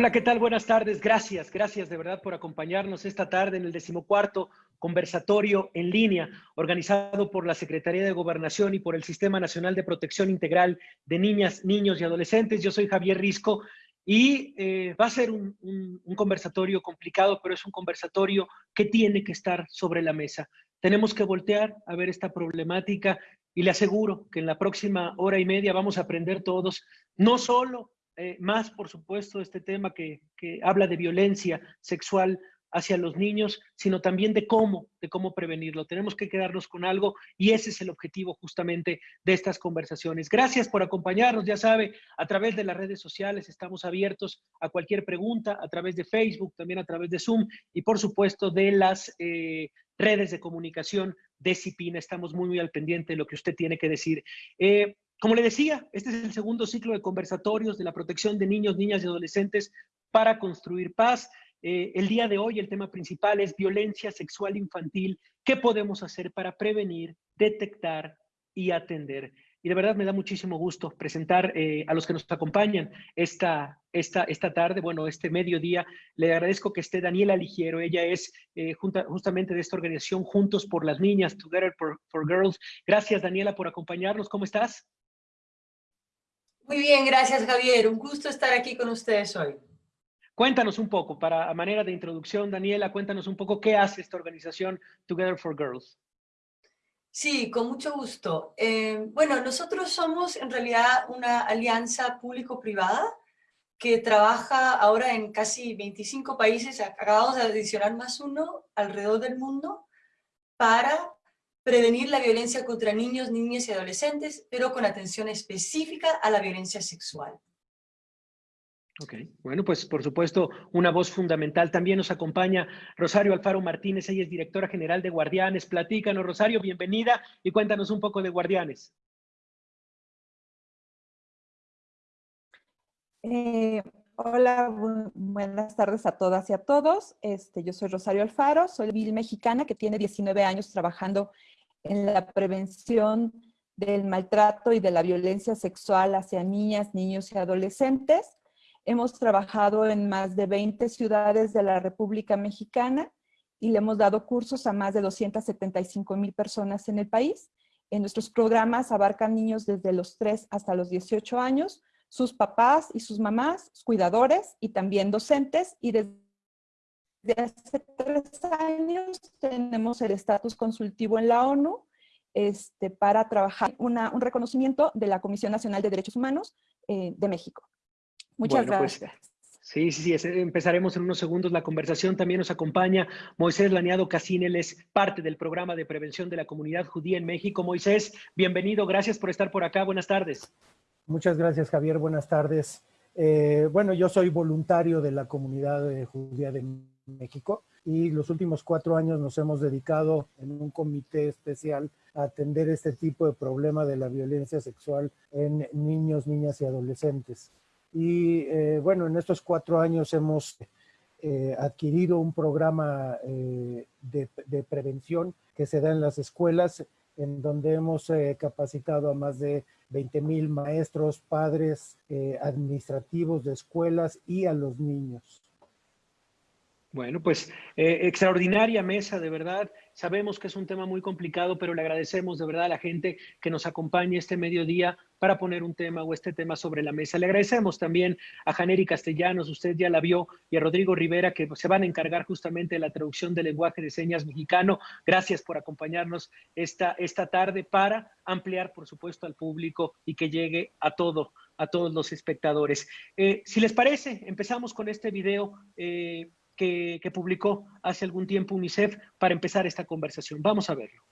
Hola, ¿qué tal? Buenas tardes. Gracias, gracias de verdad por acompañarnos esta tarde en el decimocuarto conversatorio en línea organizado por la Secretaría de Gobernación y por el Sistema Nacional de Protección Integral de Niñas, Niños y Adolescentes. Yo soy Javier Risco y eh, va a ser un, un conversatorio complicado, pero es un conversatorio que tiene que estar sobre la mesa. Tenemos que voltear a ver esta problemática y le aseguro que en la próxima hora y media vamos a aprender todos, no solo eh, más, por supuesto, este tema que, que, habla de violencia sexual hacia los niños, sino también de cómo, de cómo prevenirlo. Tenemos que quedarnos con algo y ese es el objetivo justamente de estas conversaciones. Gracias por acompañarnos, ya sabe, a través de las redes sociales estamos abiertos a cualquier pregunta, a través de Facebook, también a través de Zoom y por supuesto de las eh, redes de comunicación de CIPINA. Estamos muy, muy al pendiente de lo que usted tiene que decir. Eh, como le decía, este es el segundo ciclo de conversatorios de la protección de niños, niñas y adolescentes para construir paz. Eh, el día de hoy el tema principal es violencia sexual infantil. ¿Qué podemos hacer para prevenir, detectar y atender? Y de verdad me da muchísimo gusto presentar eh, a los que nos acompañan esta, esta, esta tarde, bueno, este mediodía. Le agradezco que esté Daniela Ligiero. Ella es eh, justamente de esta organización Juntos por las Niñas, Together for Girls. Gracias, Daniela, por acompañarnos. ¿Cómo estás? Muy bien, gracias Javier. Un gusto estar aquí con ustedes hoy. Cuéntanos un poco, para a manera de introducción, Daniela, cuéntanos un poco qué hace esta organización Together for Girls. Sí, con mucho gusto. Eh, bueno, nosotros somos en realidad una alianza público-privada que trabaja ahora en casi 25 países, acabamos de adicionar más uno alrededor del mundo, para prevenir la violencia contra niños, niñas y adolescentes, pero con atención específica a la violencia sexual. Ok, bueno, pues por supuesto una voz fundamental. También nos acompaña Rosario Alfaro Martínez, ella es directora general de Guardianes. Platícanos, Rosario, bienvenida y cuéntanos un poco de Guardianes. Eh, hola, buenas tardes a todas y a todos. Este, yo soy Rosario Alfaro, soy vil mexicana que tiene 19 años trabajando en la prevención del maltrato y de la violencia sexual hacia niñas, niños y adolescentes. Hemos trabajado en más de 20 ciudades de la República Mexicana y le hemos dado cursos a más de 275 mil personas en el país. En nuestros programas abarcan niños desde los 3 hasta los 18 años, sus papás y sus mamás, cuidadores y también docentes. Y desde hace tres años tenemos el estatus consultivo en la ONU este, para trabajar un reconocimiento de la Comisión Nacional de Derechos Humanos eh, de México. Muchas pues, gracias. sí, sí, sí, empezaremos en unos segundos la conversación. También nos acompaña Moisés Laneado Casín, él es parte del programa de prevención de la comunidad judía en México. Moisés, bienvenido, gracias por estar por acá. Buenas tardes. Muchas gracias, Javier. Buenas tardes. Eh, bueno, yo soy voluntario de la comunidad eh, judía de México y los últimos cuatro años nos hemos dedicado en un comité especial a atender este tipo de problema de la violencia sexual en niños, niñas y adolescentes. Y eh, bueno, en estos cuatro años hemos eh, adquirido un programa eh, de, prevención que se da en las escuelas, en donde hemos capacitado a más de 20 mil maestros, padres, administrativos de escuelas y a los niños. Bueno, pues extraordinaria mesa, de verdad. Sabemos que es un tema muy complicado, pero le agradecemos de verdad a la gente que nos acompañe este mediodía para poner un tema o este tema sobre la mesa. Le agradecemos también a Janeri Castellanos, usted ya la vio, y a Rodrigo Rivera, que se van a encargar justamente de la traducción del lenguaje de señas mexicano. Gracias por acompañarnos esta, esta tarde para ampliar, por supuesto, al público y que llegue a todo, a todos los espectadores. Eh, si les parece, empezamos con este video. Eh, que, publicó hace algún tiempo UNICEF para empezar esta conversación. Vamos a verlo.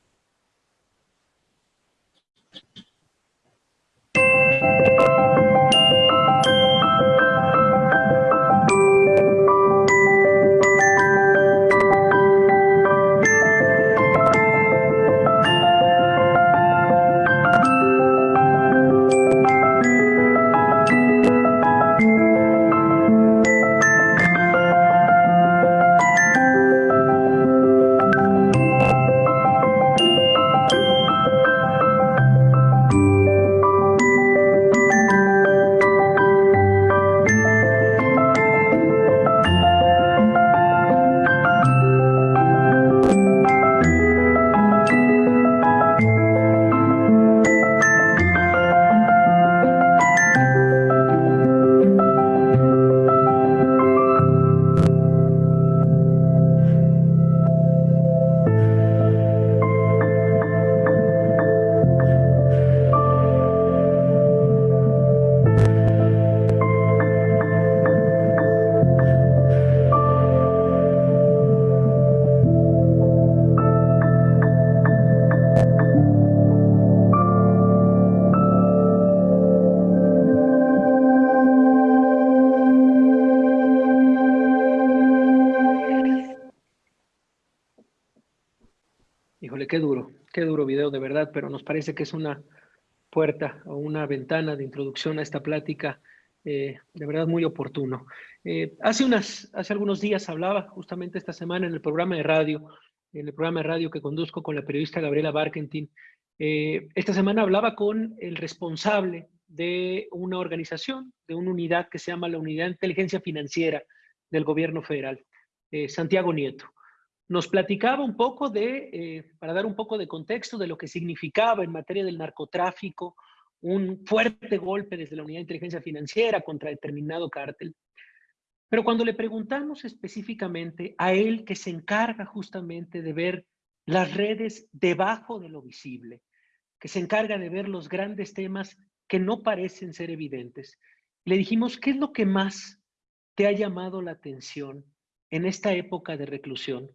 Nos parece que es una puerta o una ventana de introducción a esta plática eh, de verdad muy oportuno. Eh, hace, unas, hace algunos días hablaba justamente esta semana en el programa de radio, en el programa de radio que conduzco con la periodista Gabriela Barkentin, eh, esta semana hablaba con el responsable de una organización, de una unidad que se llama la Unidad de Inteligencia Financiera del Gobierno Federal, Santiago Nieto. Nos platicaba un poco de, para dar un poco de contexto de lo que significaba en materia del narcotráfico, un fuerte golpe desde la Unidad de Inteligencia Financiera contra determinado cártel. Pero cuando le preguntamos específicamente a él que se encarga justamente de ver las redes debajo de lo visible, que se encarga de ver los grandes temas que no parecen ser evidentes, le dijimos, ¿qué es lo que más te ha llamado la atención en esta época de reclusión?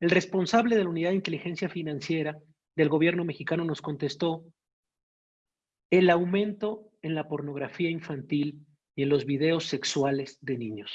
El responsable de la Unidad de Inteligencia Financiera del gobierno mexicano nos contestó, el aumento en la pornografía infantil y en los videos sexuales de niños.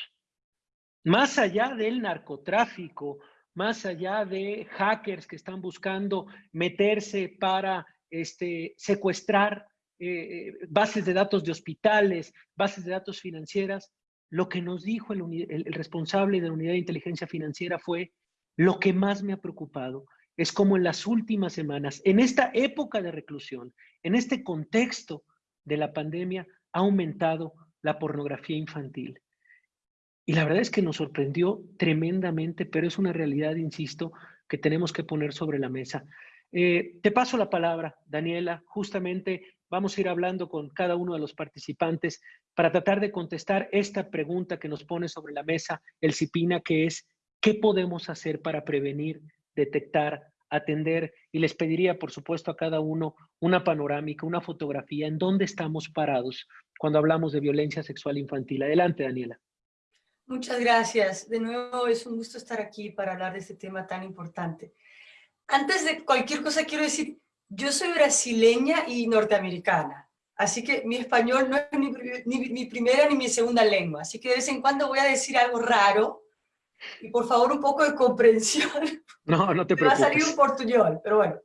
Más allá del narcotráfico, más allá de hackers que están buscando meterse para este, secuestrar eh, eh, bases de datos de hospitales, bases de datos financieras, lo que nos dijo el, el responsable de la unidad de inteligencia financiera fue lo que más me ha preocupado es como en las últimas semanas, en esta época de reclusión, en este contexto de la pandemia, ha aumentado la pornografía infantil. Y la verdad es que nos sorprendió tremendamente, pero es una realidad, insisto, que tenemos que poner sobre la mesa. Eh, te paso la palabra, Daniela. Justamente vamos a ir hablando con cada uno de los participantes para tratar de contestar esta pregunta que nos pone sobre la mesa el CIPINA, que es, ¿qué podemos hacer para prevenir detectar, atender y les pediría, por supuesto, a cada uno una panorámica, una fotografía en dónde estamos parados cuando hablamos de violencia sexual infantil. Adelante, Daniela. Muchas gracias. De nuevo, es un gusto estar aquí para hablar de este tema tan importante. Antes de cualquier cosa, quiero decir, yo soy brasileña y norteamericana, así que mi español no es ni, ni mi primera ni mi segunda lengua, así que de vez en cuando voy a decir algo raro, y por favor un poco de comprensión. No, no te preocupes. Va a salir un portuñol, pero bueno.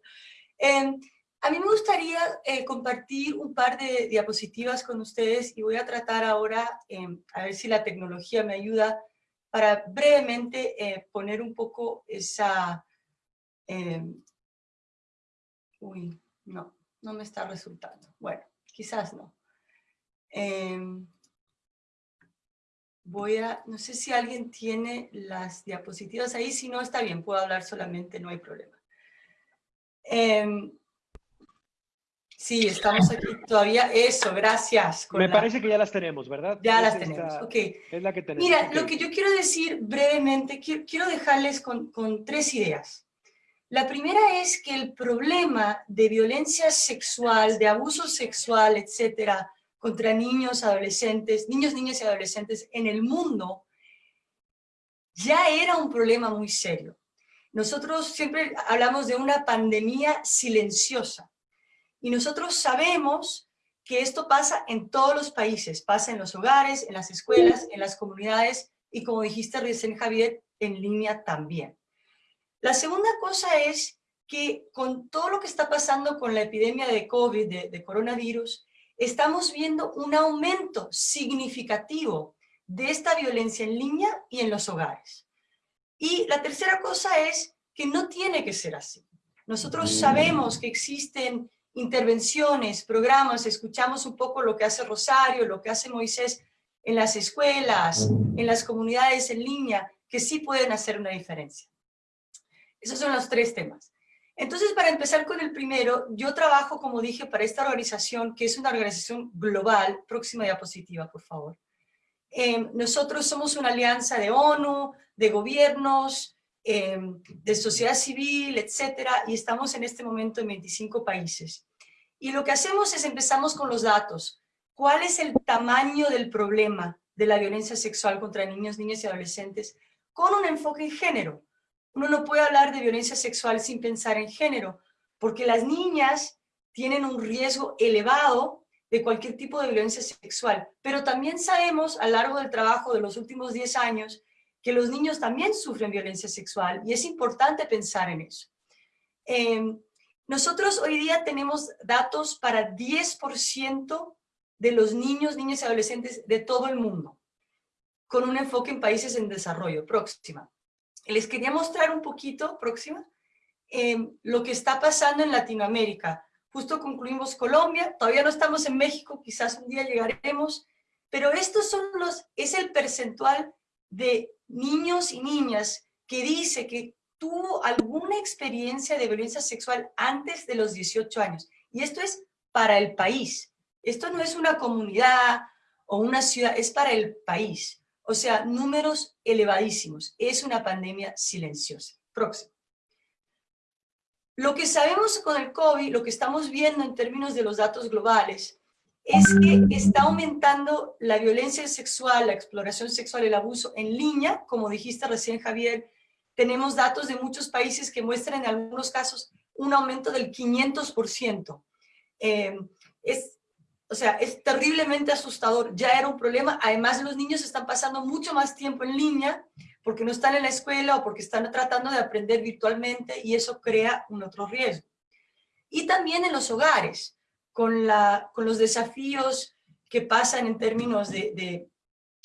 Em, a mí me gustaría eh, compartir un par de diapositivas con ustedes y voy a tratar ahora, em, a ver si la tecnología me ayuda para brevemente eh, poner un poco esa... Em, uy, no, no me está resultando. Bueno, quizás no. Voy a, no sé si alguien tiene las diapositivas ahí, si no está bien, puedo hablar solamente, no hay problema. Em, sí, estamos aquí todavía, eso, gracias. Me parece que ya las tenemos, ¿verdad? Ya las tenemos, ok. Es la que tenemos. Mira, lo que yo quiero decir brevemente, quiero, dejarles con, con tres ideas. La primera es que el problema de violencia sexual, de abuso sexual, etcétera, contra niños, adolescentes, niños, niñas y adolescentes en el mundo, ya era un problema muy serio. Nosotros siempre hablamos de una pandemia silenciosa y nosotros sabemos que esto pasa en todos los países, pasa en los hogares, en las escuelas, en las comunidades y como dijiste recién Javier, en línea también. La segunda cosa es que con todo lo que está pasando con la epidemia de COVID, de, de coronavirus, estamos viendo un aumento significativo de esta violencia en línea y en los hogares. Y la tercera cosa es que no tiene que ser así. Nosotros sabemos que existen intervenciones, programas, escuchamos un poco lo que hace Rosario, lo que hace Moisés en las escuelas, en las comunidades en línea, que sí pueden hacer una diferencia. Esos son los tres temas. Entonces, para empezar con el primero, yo trabajo, como dije, para esta organización, que es una organización global. Próxima diapositiva, por favor. Em, nosotros somos una alianza de ONU, de gobiernos, em, de sociedad civil, etcétera, y estamos en este momento en 25 países. Y lo que hacemos es empezamos con los datos. ¿Cuál es el tamaño del problema de la violencia sexual contra niños, niñas y adolescentes? Con un enfoque en género. Uno no puede hablar de violencia sexual sin pensar en género, porque las niñas tienen un riesgo elevado de cualquier tipo de violencia sexual. Pero también sabemos a lo largo del trabajo de los últimos 10 años que los niños también sufren violencia sexual y es importante pensar en eso. Em, nosotros hoy día tenemos datos para 10% de los niños, niñas y adolescentes de todo el mundo, con un enfoque en países en desarrollo. Próxima. Les quería mostrar un poquito, próxima, em, lo que está pasando en Latinoamérica. Justo concluimos Colombia, todavía no estamos en México, quizás un día llegaremos, pero estos son los, es el percentual de niños y niñas que dice que tuvo alguna experiencia de violencia sexual antes de los 18 años. Y esto es para el país. Esto no es una comunidad o una ciudad, es para el país. O sea, números elevadísimos. Es una pandemia silenciosa. Próximo. Lo que sabemos con el COVID, lo que estamos viendo en términos de los datos globales, es que está aumentando la violencia sexual, la exploración sexual, el abuso en línea, como dijiste recién Javier, tenemos datos de muchos países que muestran en algunos casos un aumento del 500%. Eh, es, o sea, es terriblemente asustador, ya era un problema, además los niños están pasando mucho más tiempo en línea, porque no están en la escuela o porque están tratando de aprender virtualmente y eso crea un otro riesgo. Y también en los hogares, con, la, con los desafíos que pasan en términos de, de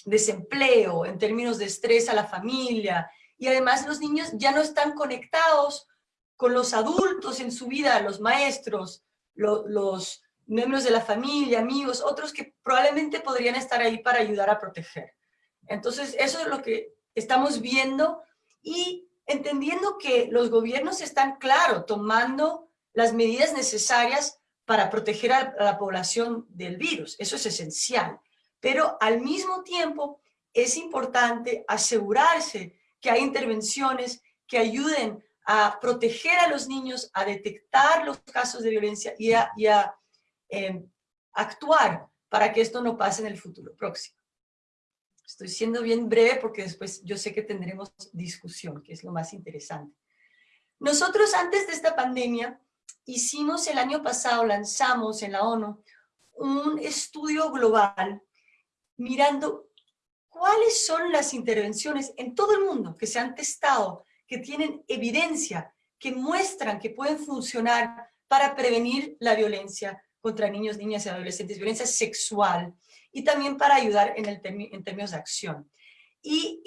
desempleo, en términos de estrés a la familia, y además los niños ya no están conectados con los adultos en su vida, los maestros, los miembros de la familia, amigos, otros que probablemente podrían estar ahí para ayudar a proteger. Entonces, eso es lo que estamos viendo y entendiendo que los gobiernos están, claro, tomando las medidas necesarias para proteger a la población del virus. Eso es esencial. Pero al mismo tiempo es importante asegurarse que hay intervenciones que ayuden a proteger a los niños, a detectar los casos de violencia y a, em, actuar para que esto no pase en el futuro próximo. Estoy siendo bien breve porque después yo sé que tendremos discusión, que es lo más interesante. Nosotros antes de esta pandemia hicimos el año pasado, lanzamos en la ONU un estudio global mirando cuáles son las intervenciones en todo el mundo que se han testado, que tienen evidencia, que muestran que pueden funcionar para prevenir la violencia contra niños, niñas y adolescentes, violencia sexual, y también para ayudar en, el en términos de acción. Y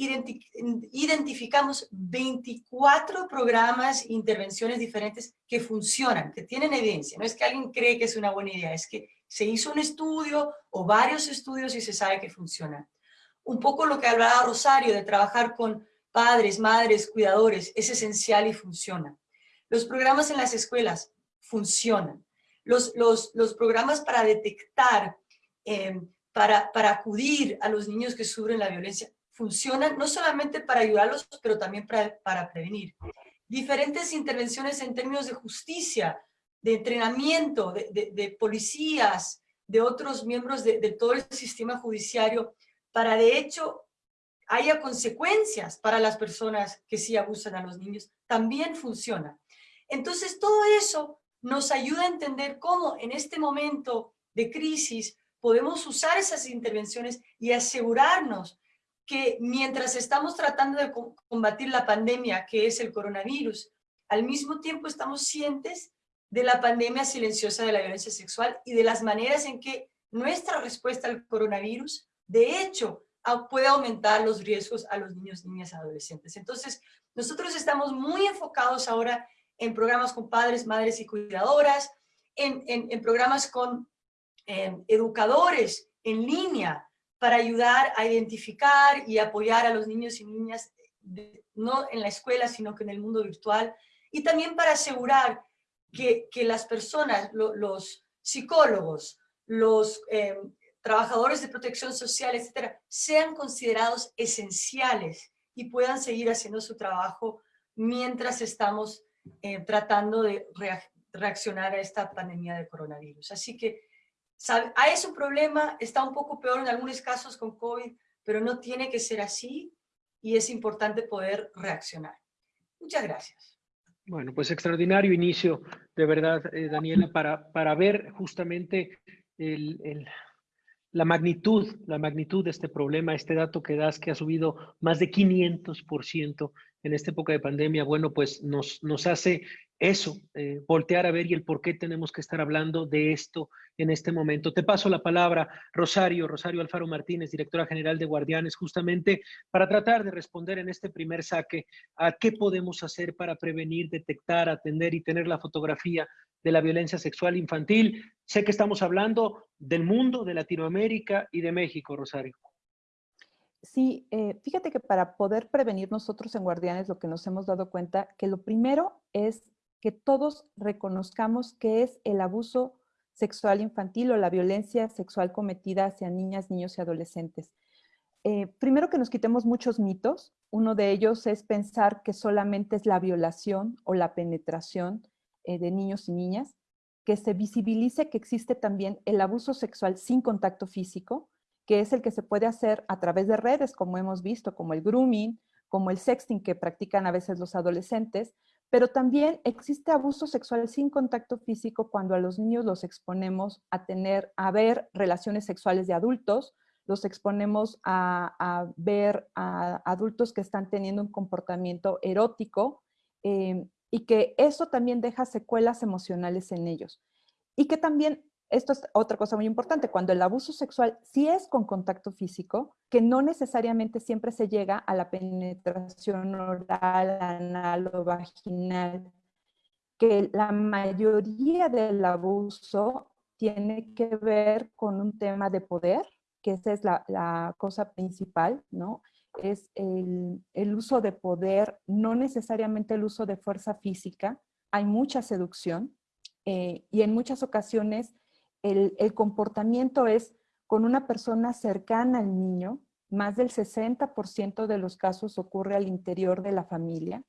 identificamos 24 programas e intervenciones diferentes que funcionan, que tienen evidencia. No es que alguien cree que es una buena idea, es que se hizo un estudio o varios estudios y se sabe que funcionan. Un poco lo que hablaba Rosario de trabajar con padres, madres, cuidadores, es esencial y funciona. Los programas en las escuelas funcionan. Los, los, los programas para detectar eh, para, acudir a los niños que sufren la violencia funcionan no solamente para ayudarlos, pero también para, para prevenir. Diferentes intervenciones en términos de justicia, de entrenamiento, de, policías, de otros miembros de, todo el sistema judiciario, para de hecho haya consecuencias para las personas que sí abusan a los niños, también funciona. Entonces todo eso nos ayuda a entender cómo en este momento de crisis podemos usar esas intervenciones y asegurarnos que mientras estamos tratando de combatir la pandemia que es el coronavirus, al mismo tiempo estamos cientes de la pandemia silenciosa de la violencia sexual y de las maneras en que nuestra respuesta al coronavirus, de hecho, puede aumentar los riesgos a los niños, niñas, adolescentes. Entonces, nosotros estamos muy enfocados ahora en programas con padres, madres y cuidadoras, en, en programas con Em, educadores en línea para ayudar a identificar y apoyar a los niños y niñas, no en la escuela, sino que en el mundo virtual, y también para asegurar que, que las personas, los psicólogos, los em, trabajadores de protección social, etcétera, sean considerados esenciales y puedan seguir haciendo su trabajo mientras estamos eh, tratando de reaccionar a esta pandemia de coronavirus. Así que es un problema, está un poco peor en algunos casos con COVID, pero no tiene que ser así y es importante poder reaccionar. Muchas gracias. Bueno, pues extraordinario inicio, de verdad, eh, Daniela, para, para ver justamente la magnitud, la magnitud de este problema, este dato que das que ha subido más de 500% en esta época de pandemia, bueno, pues nos, hace eso, eh, voltear a ver y el por qué tenemos que estar hablando de esto en este momento. Te paso la palabra, Rosario, Rosario Alfaro Martínez, directora general de Guardianes, justamente para tratar de responder en este primer saque a qué podemos hacer para prevenir, detectar, atender y tener la fotografía de la violencia sexual infantil. Sé que estamos hablando del mundo, de Latinoamérica y de México, Rosario. Sí, eh, fíjate que para poder prevenir nosotros en Guardianes lo que nos hemos dado cuenta, que lo primero es que todos reconozcamos que es el abuso sexual infantil o la violencia sexual cometida hacia niñas, niños y adolescentes. Eh, primero que nos quitemos muchos mitos. Uno de ellos es pensar que solamente es la violación o la penetración eh, de niños y niñas, que se visibilice que existe también el abuso sexual sin contacto físico, que es el que se puede hacer a través de redes, como hemos visto, como el grooming, como el sexting que practican a veces los adolescentes, pero también existe abuso sexual sin contacto físico cuando a los niños los exponemos a tener, a ver relaciones sexuales de adultos, los exponemos a, ver a adultos que están teniendo un comportamiento erótico eh, y que eso también deja secuelas emocionales en ellos. Y que también esto es otra cosa muy importante, cuando el abuso sexual sí es con contacto físico, que no necesariamente siempre se llega a la penetración oral, anal o vaginal, que la mayoría del abuso tiene que ver con un tema de poder, que esa es la, cosa principal, ¿no? Es el, uso de poder, no necesariamente el uso de fuerza física, hay mucha seducción eh, y en muchas ocasiones el, comportamiento es con una persona cercana al niño, más del 60% de los casos ocurre al interior de la familia,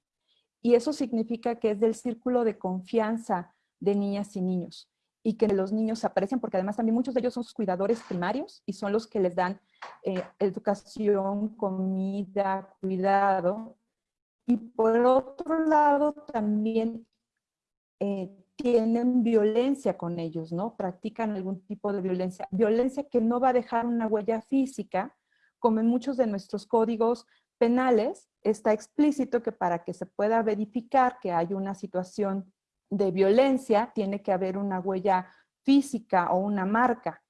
y eso significa que es del círculo de confianza de niñas y niños, y que los niños aprecian, porque además también muchos de ellos son sus cuidadores primarios y son los que les dan eh, educación, comida, cuidado. Y por otro lado también eh, tienen violencia con ellos, ¿no? Practican algún tipo de violencia. Violencia que no va a dejar una huella física, como en muchos de nuestros códigos penales, está explícito que para que se pueda verificar que hay una situación de violencia, tiene que haber una huella física o una marca.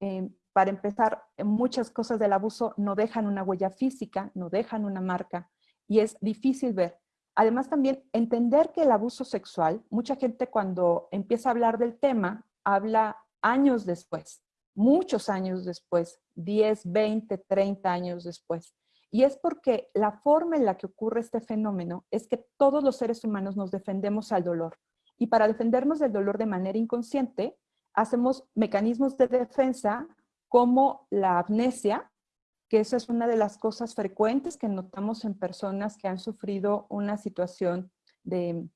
Eh, para empezar, muchas cosas del abuso no dejan una huella física, no dejan una marca, y es difícil ver. Además también entender que el abuso sexual, mucha gente cuando empieza a hablar del tema, habla años después, muchos años después, 10, 20, 30 años después. Y es porque la forma en la que ocurre este fenómeno es que todos los seres humanos nos defendemos al dolor. Y para defendernos del dolor de manera inconsciente, hacemos mecanismos de defensa como la amnesia, que esa es una de las cosas frecuentes que notamos en personas que han sufrido una situación de,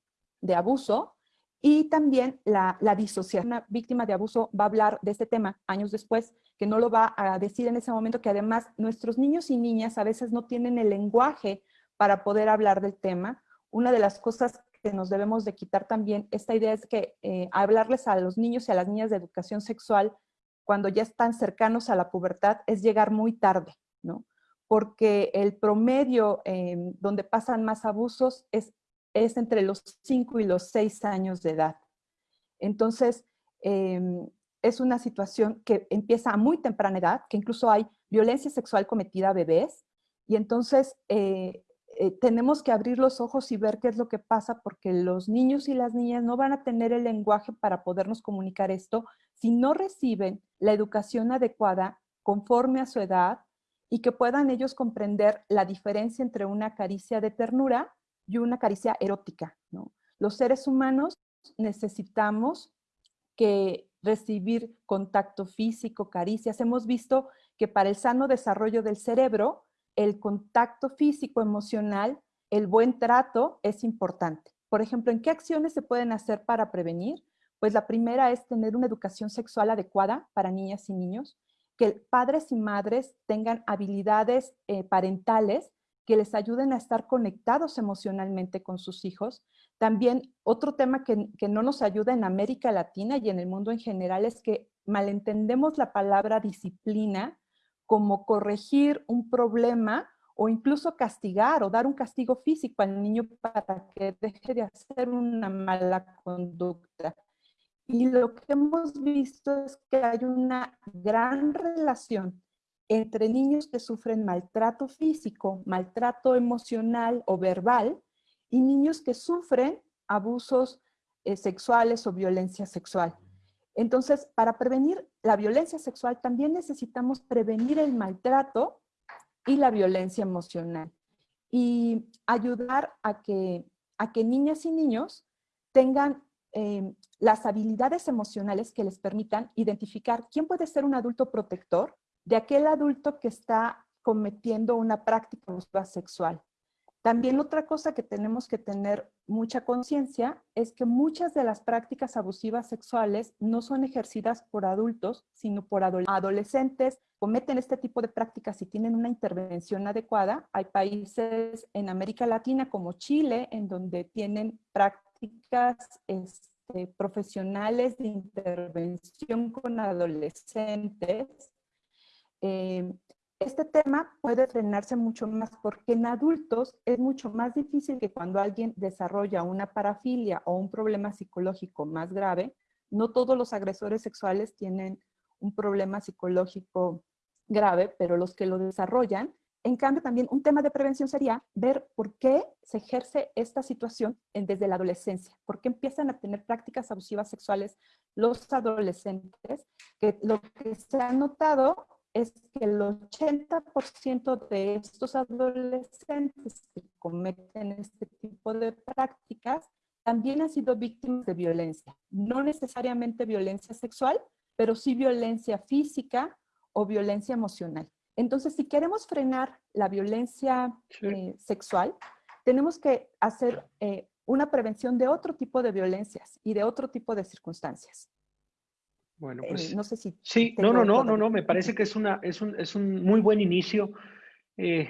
abuso. Y también la, la, disociación. Una víctima de abuso va a hablar de este tema años después, que no lo va a decir en ese momento, que además nuestros niños y niñas a veces no tienen el lenguaje para poder hablar del tema. Una de las cosas que nos debemos de quitar también, esta idea es que eh, hablarles a los niños y a las niñas de educación sexual cuando ya están cercanos a la pubertad es llegar muy tarde. Porque el promedio donde pasan más abusos es, es entre los 5 y los 6 años de edad. Entonces, em, es una situación que empieza a muy temprana edad, que incluso hay violencia sexual cometida a bebés, y entonces eh, eh, tenemos que abrir los ojos y ver qué es lo que pasa, porque los niños y las niñas no van a tener el lenguaje para podernos comunicar esto si no reciben la educación adecuada conforme a su edad, y que puedan ellos comprender la diferencia entre una caricia de ternura y una caricia erótica. ¿no? Los seres humanos necesitamos que recibir contacto físico, caricias. Hemos visto que para el sano desarrollo del cerebro, el contacto físico, emocional, el buen trato es importante. Por ejemplo, ¿en qué acciones se pueden hacer para prevenir? Pues la primera es tener una educación sexual adecuada para niñas y niños que padres y madres tengan habilidades eh, parentales que les ayuden a estar conectados emocionalmente con sus hijos. También otro tema que, que, no nos ayuda en América Latina y en el mundo en general es que malentendemos la palabra disciplina como corregir un problema o incluso castigar o dar un castigo físico al niño para que deje de hacer una mala conducta. Y lo que hemos visto es que hay una gran relación entre niños que sufren maltrato físico, maltrato emocional o verbal, y niños que sufren abusos eh, sexuales o violencia sexual. Entonces, para prevenir la violencia sexual también necesitamos prevenir el maltrato y la violencia emocional y ayudar a que, a que niñas y niños tengan eh, las habilidades emocionales que les permitan identificar quién puede ser un adulto protector de aquel adulto que está cometiendo una práctica sexual. También otra cosa que tenemos que tener mucha conciencia es que muchas de las prácticas abusivas sexuales no son ejercidas por adultos, sino por adolescentes. Cometen este tipo de prácticas y tienen una intervención adecuada. Hay países en América Latina como Chile en donde tienen prácticas este, profesionales de intervención con adolescentes. Eh, este tema puede frenarse mucho más porque en adultos es mucho más difícil que cuando alguien desarrolla una parafilia o un problema psicológico más grave, no todos los agresores sexuales tienen un problema psicológico grave, pero los que lo desarrollan, en cambio también un tema de prevención sería ver por qué se ejerce esta situación desde la adolescencia, por qué empiezan a tener prácticas abusivas sexuales los adolescentes, lo que se ha notado es que el 80% de estos adolescentes que cometen este tipo de prácticas también han sido víctimas de violencia. No necesariamente violencia sexual, pero sí violencia física o violencia emocional. Entonces, si queremos frenar la violencia eh, sexual, tenemos que hacer eh, una prevención de otro tipo de violencias y de otro tipo de circunstancias. Bueno, eh, pues no sé si... Sí, no, no, no, no, no, me parece que es, una, es, un, es un muy buen inicio. Eh,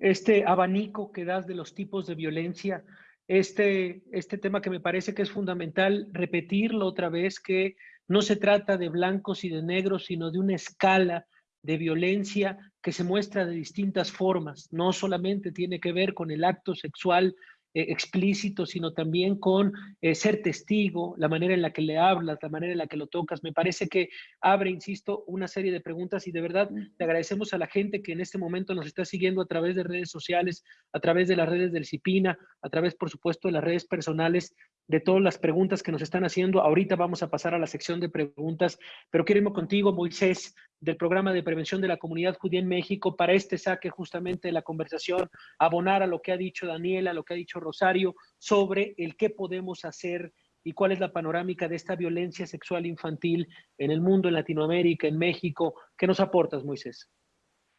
este abanico que das de los tipos de violencia, este, este tema que me parece que es fundamental repetirlo otra vez, que no se trata de blancos y de negros, sino de una escala de violencia que se muestra de distintas formas. No solamente tiene que ver con el acto sexual eh, explícito, sino también con eh, ser testigo, la manera en la que le hablas, la manera en la que lo tocas. Me parece que abre, insisto, una serie de preguntas y de verdad le agradecemos a la gente que en este momento nos está siguiendo a través de redes sociales, a través de las redes del CIPINA, a través, por supuesto, de las redes personales, de todas las preguntas que nos están haciendo. Ahorita vamos a pasar a la sección de preguntas, pero irme contigo, Moisés, del programa de prevención de la comunidad judía en México, para este saque justamente de la conversación, abonar a lo que ha dicho Daniela, a lo que ha dicho Rosario, sobre el qué podemos hacer y cuál es la panorámica de esta violencia sexual infantil en el mundo, en Latinoamérica, en México. ¿Qué nos aportas, Moisés?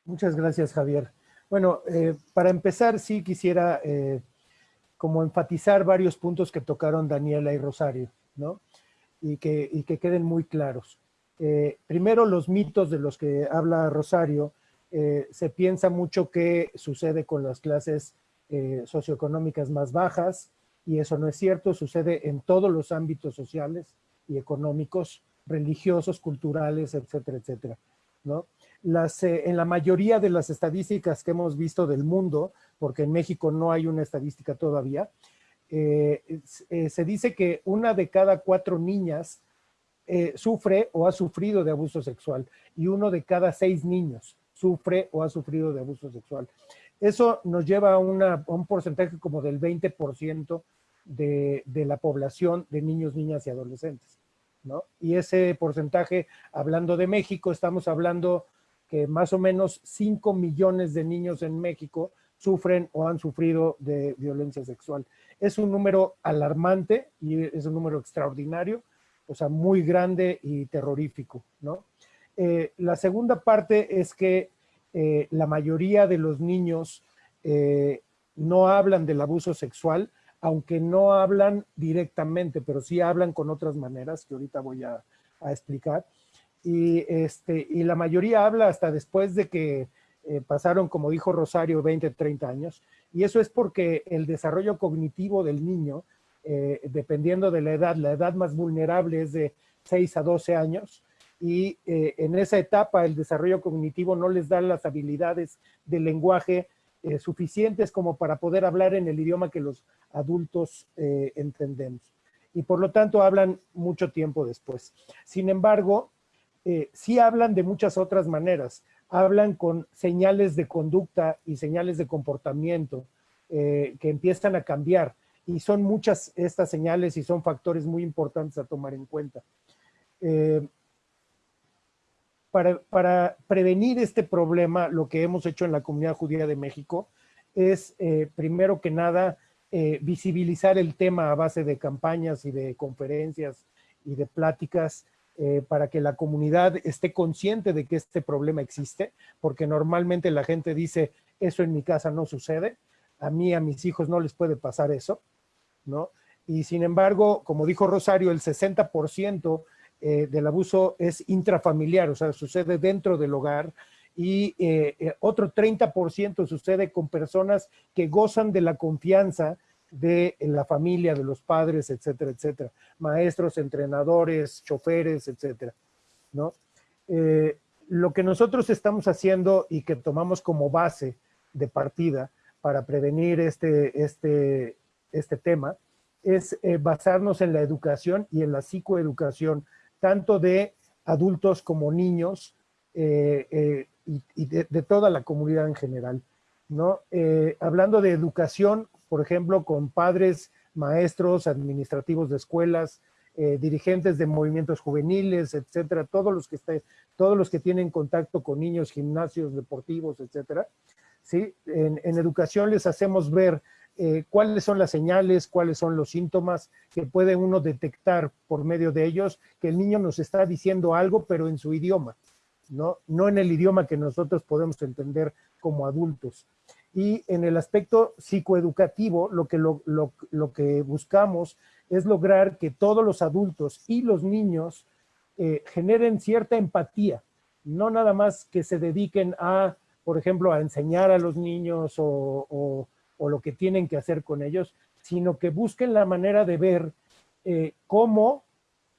Muchas gracias, Javier. Bueno, eh, para empezar, sí quisiera eh, como enfatizar varios puntos que tocaron Daniela y Rosario, ¿no? Y que, y que queden muy claros. Eh, primero, los mitos de los que habla Rosario, se piensa mucho que sucede con las clases eh, socioeconómicas más bajas, y eso no es cierto, sucede en todos los ámbitos sociales y económicos, religiosos, culturales, etcétera, etcétera. ¿no? Las, eh, en la mayoría de las estadísticas que hemos visto del mundo, porque en México no hay una estadística todavía, eh, se dice que una de cada cuatro niñas sufre o ha sufrido de abuso sexual y uno de cada seis niños sufre o ha sufrido de abuso sexual. Eso nos lleva a, un porcentaje como del 20% de, de, la población de niños, niñas y adolescentes. ¿no? Y ese porcentaje, hablando de México, estamos hablando que más o menos 5 millones de niños en México sufren o han sufrido de violencia sexual. Es un número alarmante y es un número extraordinario, o sea, muy grande y terrorífico, ¿no? Eh, la segunda parte es que eh, la mayoría de los niños eh, no hablan del abuso sexual, aunque no hablan directamente, pero sí hablan con otras maneras que ahorita voy a, explicar. Y, este, y la mayoría habla hasta después de que eh, pasaron, como dijo Rosario, 20, 30 años. Y eso es porque el desarrollo cognitivo del niño, dependiendo de la edad, la edad más vulnerable es de 6 a 12 años, y eh, en esa etapa el desarrollo cognitivo no les da las habilidades del lenguaje eh, suficientes como para poder hablar en el idioma que los adultos eh, entendemos. Y por lo tanto hablan mucho tiempo después. Sin embargo, eh, sí hablan de muchas otras maneras. Hablan con señales de conducta y señales de comportamiento que empiezan a cambiar. Y son muchas estas señales y son factores muy importantes a tomar en cuenta. Para, prevenir este problema, lo que hemos hecho en la comunidad judía de México es, eh, primero que nada, eh, visibilizar el tema a base de campañas y de conferencias y de pláticas eh, para que la comunidad esté consciente de que este problema existe, porque normalmente la gente dice, eso en mi casa no sucede, a mí, a mis hijos no les puede pasar eso, ¿no? Y sin embargo, como dijo Rosario, el 60% eh, del abuso es intrafamiliar, o sea, sucede dentro del hogar y eh, eh, otro 30% sucede con personas que gozan de la confianza de la familia, de los padres, etcétera, etcétera. Maestros, entrenadores, choferes, etcétera, ¿no? lo que nosotros estamos haciendo y que tomamos como base de partida para prevenir este, este, este tema es basarnos en la educación y en la psicoeducación tanto de adultos como niños eh, eh, y, de, toda la comunidad en general. ¿no? Eh, hablando de educación, por ejemplo, con padres, maestros, administrativos de escuelas, dirigentes de movimientos juveniles, etcétera, todos los que todos los que tienen contacto con niños, gimnasios deportivos, etcétera. ¿sí? En, en educación les hacemos ver eh, cuáles son las señales, cuáles son los síntomas que puede uno detectar por medio de ellos, que el niño nos está diciendo algo, pero en su idioma, ¿no? No en el idioma que nosotros podemos entender como adultos. Y en el aspecto psicoeducativo, lo que, lo, que buscamos es lograr que todos los adultos y los niños eh, generen cierta empatía, no nada más que se dediquen a, por ejemplo, a enseñar a los niños o o lo que tienen que hacer con ellos, sino que busquen la manera de ver eh, cómo,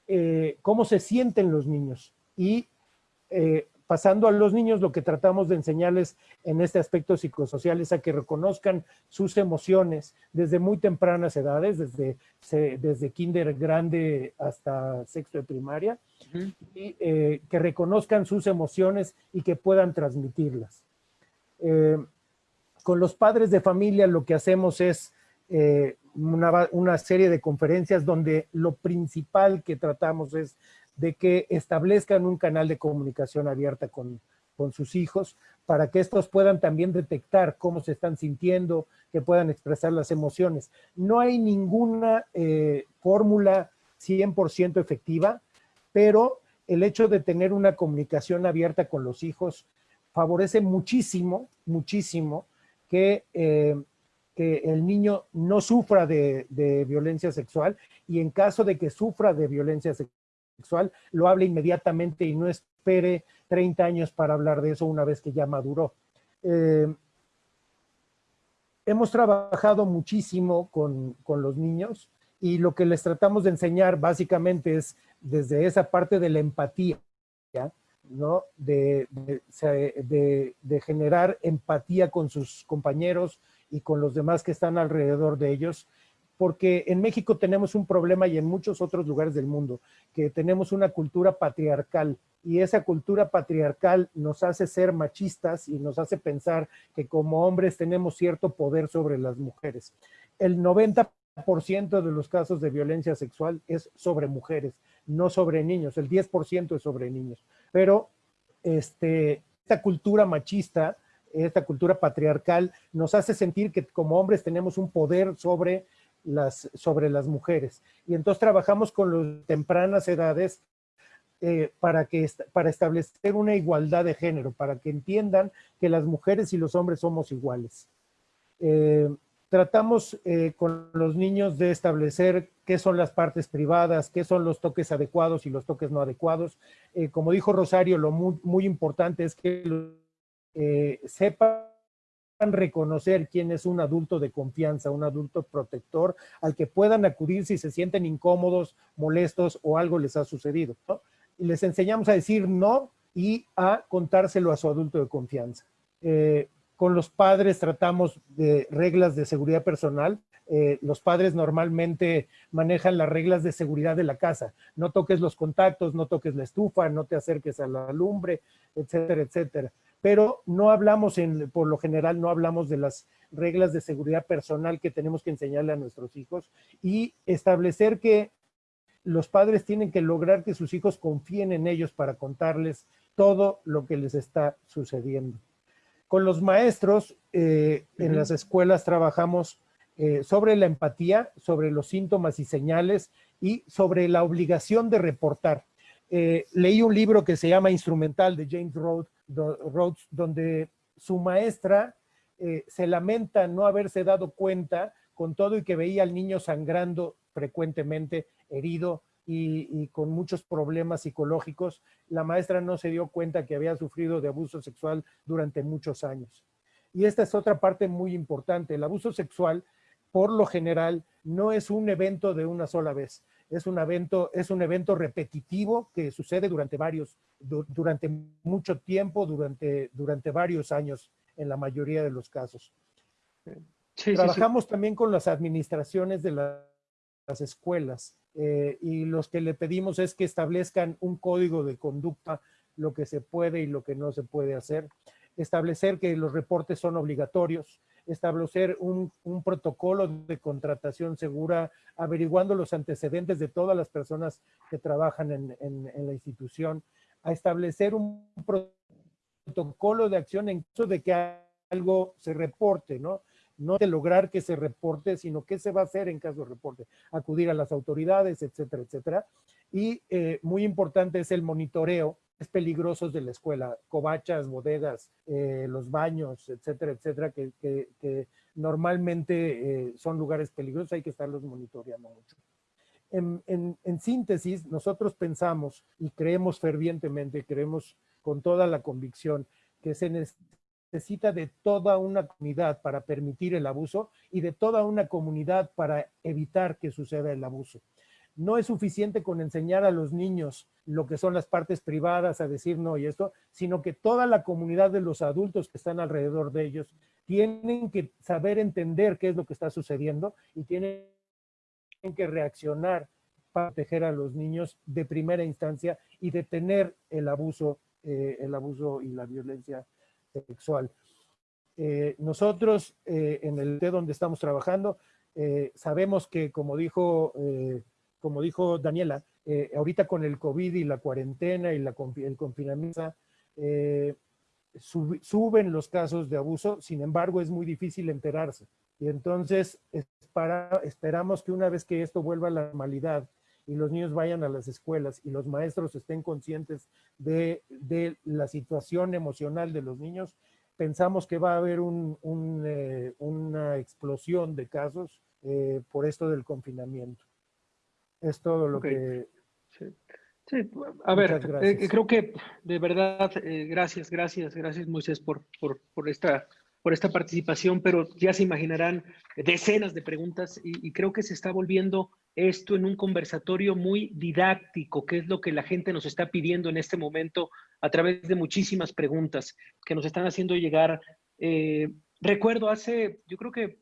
eh, cómo se sienten los niños. Y pasando a los niños, lo que tratamos de enseñarles en este aspecto psicosocial es a que reconozcan sus emociones desde muy tempranas edades, desde, desde kinder grande hasta sexto de primaria, y que reconozcan sus emociones y que puedan transmitirlas. Con los padres de familia lo que hacemos es eh, una, serie de conferencias donde lo principal que tratamos es de que establezcan un canal de comunicación abierta con, sus hijos para que estos puedan también detectar cómo se están sintiendo, que puedan expresar las emociones. No hay ninguna eh, fórmula 100% efectiva, pero el hecho de tener una comunicación abierta con los hijos favorece muchísimo, muchísimo eh, que, el niño no sufra de, violencia sexual y en caso de que sufra de violencia sexual, lo hable inmediatamente y no espere 30 años para hablar de eso una vez que ya maduró. Eh, hemos trabajado muchísimo con, los niños y lo que les tratamos de enseñar básicamente es desde esa parte de la empatía, ¿no? De, de, generar empatía con sus compañeros y con los demás que están alrededor de ellos, porque en México tenemos un problema y en muchos otros lugares del mundo, que tenemos una cultura patriarcal. Y esa cultura patriarcal nos hace ser machistas y nos hace pensar que como hombres tenemos cierto poder sobre las mujeres. El 90% de los casos de violencia sexual es sobre mujeres, no sobre niños, el 10% es sobre niños. Pero este, esta cultura machista, esta cultura patriarcal, nos hace sentir que como hombres tenemos un poder sobre sobre las mujeres. Y entonces trabajamos con las tempranas edades eh, para, que, para establecer una igualdad de género, para que entiendan que las mujeres y los hombres somos iguales. Eh, tratamos eh, con los niños de establecer qué son las partes privadas, qué son los toques adecuados y los toques no adecuados. Como dijo Rosario, lo muy, importante es que sepan reconocer quién es un adulto de confianza, un adulto protector, al que puedan acudir si se sienten incómodos, molestos o algo les ha sucedido. Y les enseñamos a decir no y a contárselo a su adulto de confianza Con los padres tratamos de reglas de seguridad personal. Eh, los padres normalmente manejan las reglas de seguridad de la casa. No toques los contactos, no toques la estufa, no te acerques a la lumbre, etcétera, etcétera. Pero no hablamos, en, por lo general, no hablamos de las reglas de seguridad personal que tenemos que enseñarle a nuestros hijos y establecer que los padres tienen que lograr que sus hijos confíen en ellos para contarles todo lo que les está sucediendo. Con los maestros eh, en las escuelas trabajamos eh, sobre la empatía, sobre los síntomas y señales y sobre la obligación de reportar. Eh, leí un libro que se llama Instrumental de James Rhodes, donde su maestra se lamenta no haberse dado cuenta con todo y que veía al niño sangrando frecuentemente, herido, y, con muchos problemas psicológicos, la maestra no se dio cuenta que había sufrido de abuso sexual durante muchos años. Y esta es otra parte muy importante. El abuso sexual, por lo general, no es un evento de una sola vez. Es un evento, es un evento repetitivo que sucede durante varios, durante mucho tiempo, durante, durante varios años en la mayoría de los casos. Trabajamos también con las administraciones de las escuelas eh, y los que le pedimos es que establezcan un código de conducta, lo que se puede y lo que no se puede hacer, establecer que los reportes son obligatorios, establecer un, protocolo de contratación segura, averiguando los antecedentes de todas las personas que trabajan en, en la institución, a establecer un protocolo de acción en caso de que algo se reporte, ¿no? no de lograr que se reporte, sino qué se va a hacer en caso de reporte, acudir a las autoridades, etcétera, etcétera. Y eh, muy importante es el monitoreo, peligrosos de la escuela, covachas, bodegas, eh, los baños, etcétera, etcétera, que, normalmente eh, son lugares peligrosos, hay que estarlos monitoreando mucho. En, en, síntesis, nosotros pensamos y creemos fervientemente, creemos con toda la convicción que se, necesita de toda una comunidad para permitir el abuso y de toda una comunidad para evitar que suceda el abuso. No es suficiente con enseñar a los niños lo que son las partes privadas, a decir no y esto, sino que toda la comunidad de los adultos que están alrededor de ellos tienen que saber entender qué es lo que está sucediendo y tienen que reaccionar para proteger a los niños de primera instancia y detener el abuso, eh, el abuso y la violencia sexual. Eh, nosotros eh, en el T donde estamos trabajando, sabemos que como dijo, como dijo Daniela, ahorita con el COVID y la cuarentena y el confinamiento, suben los casos de abuso, sin embargo es muy difícil enterarse. Y entonces esperamos que una vez que esto vuelva a la normalidad y los niños vayan a las escuelas y los maestros estén conscientes de, la situación emocional de los niños, pensamos que va a haber eh, una explosión de casos eh, por esto del confinamiento. Es todo lo que... Sí. a ver, eh, creo que de verdad, gracias, gracias, gracias Moisés por, por, por esta por esta participación, pero ya se imaginarán decenas de preguntas y, creo que se está volviendo esto en un conversatorio muy didáctico, que es lo que la gente nos está pidiendo en este momento a través de muchísimas preguntas que nos están haciendo llegar. Eh, recuerdo hace, yo creo que, eh,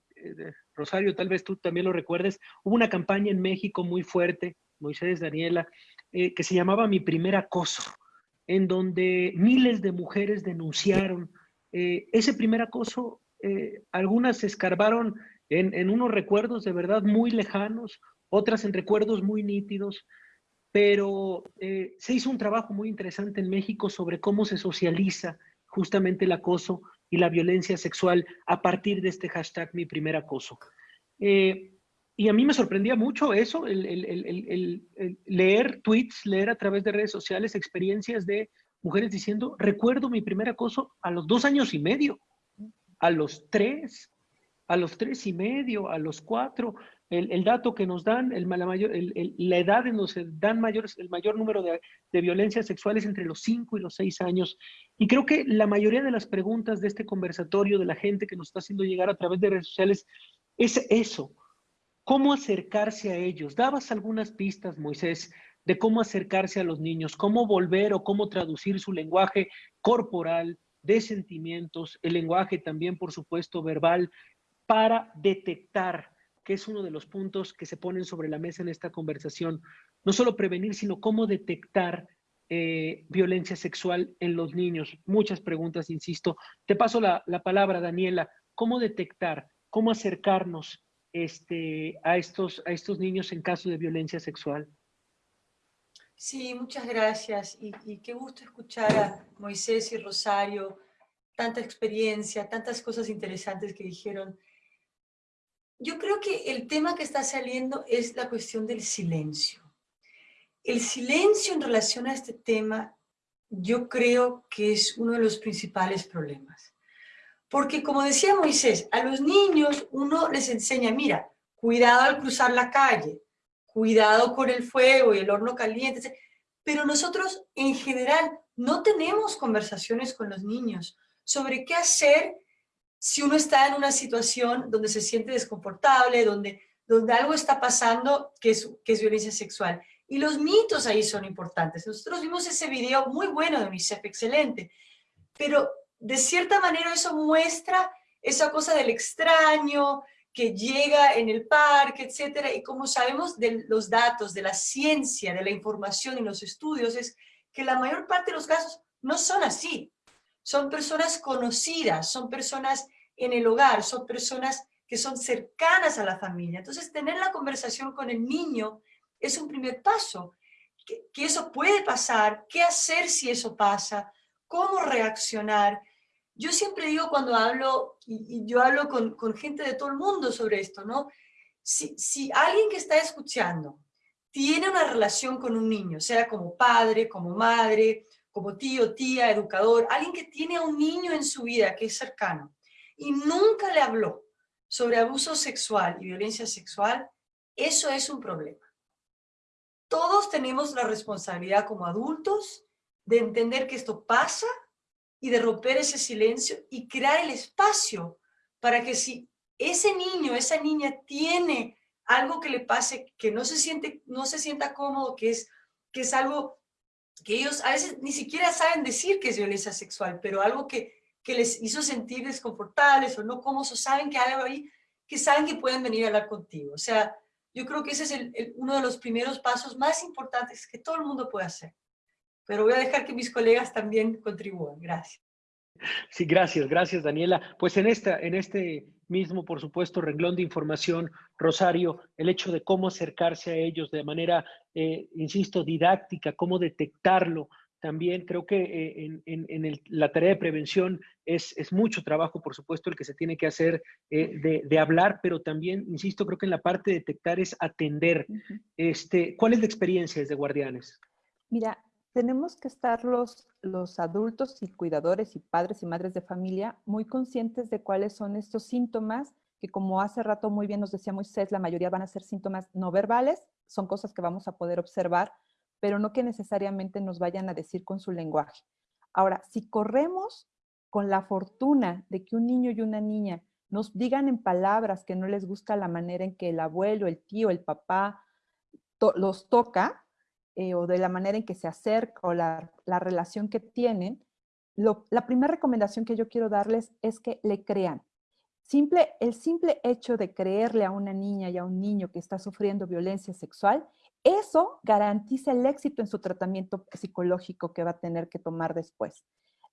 Rosario, tal vez tú también lo recuerdes, hubo una campaña en México muy fuerte, Moisés, Daniela, eh, que se llamaba Mi primer acoso, en donde miles de mujeres denunciaron eh, ese primer acoso, eh, algunas se escarbaron en, unos recuerdos de verdad muy lejanos, otras en recuerdos muy nítidos, pero eh, se hizo un trabajo muy interesante en México sobre cómo se socializa justamente el acoso y la violencia sexual a partir de este hashtag mi primer acoso. y a mí me sorprendía mucho eso, el, leer tweets, leer a través de redes sociales experiencias de mujeres diciendo, recuerdo mi primer acoso a los dos años y medio, a los tres, a los tres y medio, a los cuatro. El, dato que nos dan, el, la, mayor, edad en dan mayores, el mayor número de, de violencias sexuales entre los cinco y los seis años. Y creo que la mayoría de las preguntas de este conversatorio, de la gente que nos está haciendo llegar a través de redes sociales, es eso. ¿Cómo acercarse a ellos? Dabas algunas pistas, Moisés, de cómo acercarse a los niños, cómo volver o cómo traducir su lenguaje corporal, de sentimientos, el lenguaje también, por supuesto, verbal, para detectar, que es uno de los puntos que se ponen sobre la mesa en esta conversación, no solo prevenir, sino cómo detectar eh, violencia sexual en los niños. Muchas preguntas, insisto. Te paso la, la palabra, Daniela. ¿Cómo detectar, cómo acercarnos este, a, estos, a estos niños en caso de violencia sexual? Sí, muchas gracias. Y, y, qué gusto escuchar a Moisés y Rosario, tanta experiencia, tantas cosas interesantes que dijeron. Yo creo que el tema que está saliendo es la cuestión del silencio. El silencio en relación a este tema, yo creo que es uno de los principales problemas. Porque como decía Moisés, a los niños uno les enseña, mira, cuidado al cruzar la calle, cuidado con el fuego y el horno caliente, pero nosotros en general no tenemos conversaciones con los niños sobre qué hacer si uno está en una situación donde se siente desconfortable, donde, donde algo está pasando que es, que es violencia sexual. Y los mitos ahí son importantes. Nosotros vimos ese video muy bueno de UNICEF, excelente, pero de cierta manera eso muestra esa cosa del extraño, que llega en el parque, etcétera, y como sabemos de los datos, de la ciencia, de la información y los estudios, es que la mayor parte de los casos no son así. Son personas conocidas, son personas en el hogar, son personas que son cercanas a la familia. Entonces, tener la conversación con el niño es un primer paso. Que, eso puede pasar, qué hacer si eso pasa, cómo reaccionar, yo siempre digo cuando hablo, y, yo hablo con, con, gente de todo el mundo sobre esto, ¿no? Si, si alguien que está escuchando tiene una relación con un niño, sea como padre, como madre, como tío, tía, educador, alguien que tiene a un niño en su vida que es cercano y nunca le habló sobre abuso sexual y violencia sexual, eso es un problema. Todos tenemos la responsabilidad como adultos de entender que esto pasa y de romper ese silencio y crear el espacio para que si ese niño, esa niña tiene algo que le pase, que no se, siente, no se sienta cómodo, que es, que es algo que ellos a veces ni siquiera saben decir que es violencia sexual, pero algo que, que les hizo sentir desconfortables o no cómodos, o saben que hay algo ahí, que saben que pueden venir a hablar contigo. O sea, yo creo que ese es uno de los primeros pasos más importantes que todo el mundo puede hacer pero voy a dejar que mis colegas también contribuyan. Gracias. Sí, gracias, gracias Daniela. Pues en, esta, en este mismo, por supuesto, renglón de información, Rosario, el hecho de cómo acercarse a ellos de manera, eh, insisto, didáctica, cómo detectarlo, también creo que eh, en, en, la tarea de prevención es, es, mucho trabajo, por supuesto, el que se tiene que hacer eh, de, de, hablar, pero también, insisto, creo que en la parte de detectar es atender. este, ¿Cuál es la experiencia desde Guardianes? Mira, tenemos que estar los, los adultos y cuidadores y padres y madres de familia muy conscientes de cuáles son estos síntomas que como hace rato muy bien nos decía Moisés, la mayoría van a ser síntomas no verbales, son cosas que vamos a poder observar, pero no que necesariamente nos vayan a decir con su lenguaje. Ahora, si corremos con la fortuna de que un niño y una niña nos digan en palabras que no les gusta la manera en que el abuelo, el tío, el papá los toca, eh, o de la manera en que se acerca o la, la relación que tienen, la primera recomendación que yo quiero darles es que le crean. Simple, el simple hecho de creerle a una niña y a un niño que está sufriendo violencia sexual, eso garantiza el éxito en su tratamiento psicológico que va a tener que tomar después.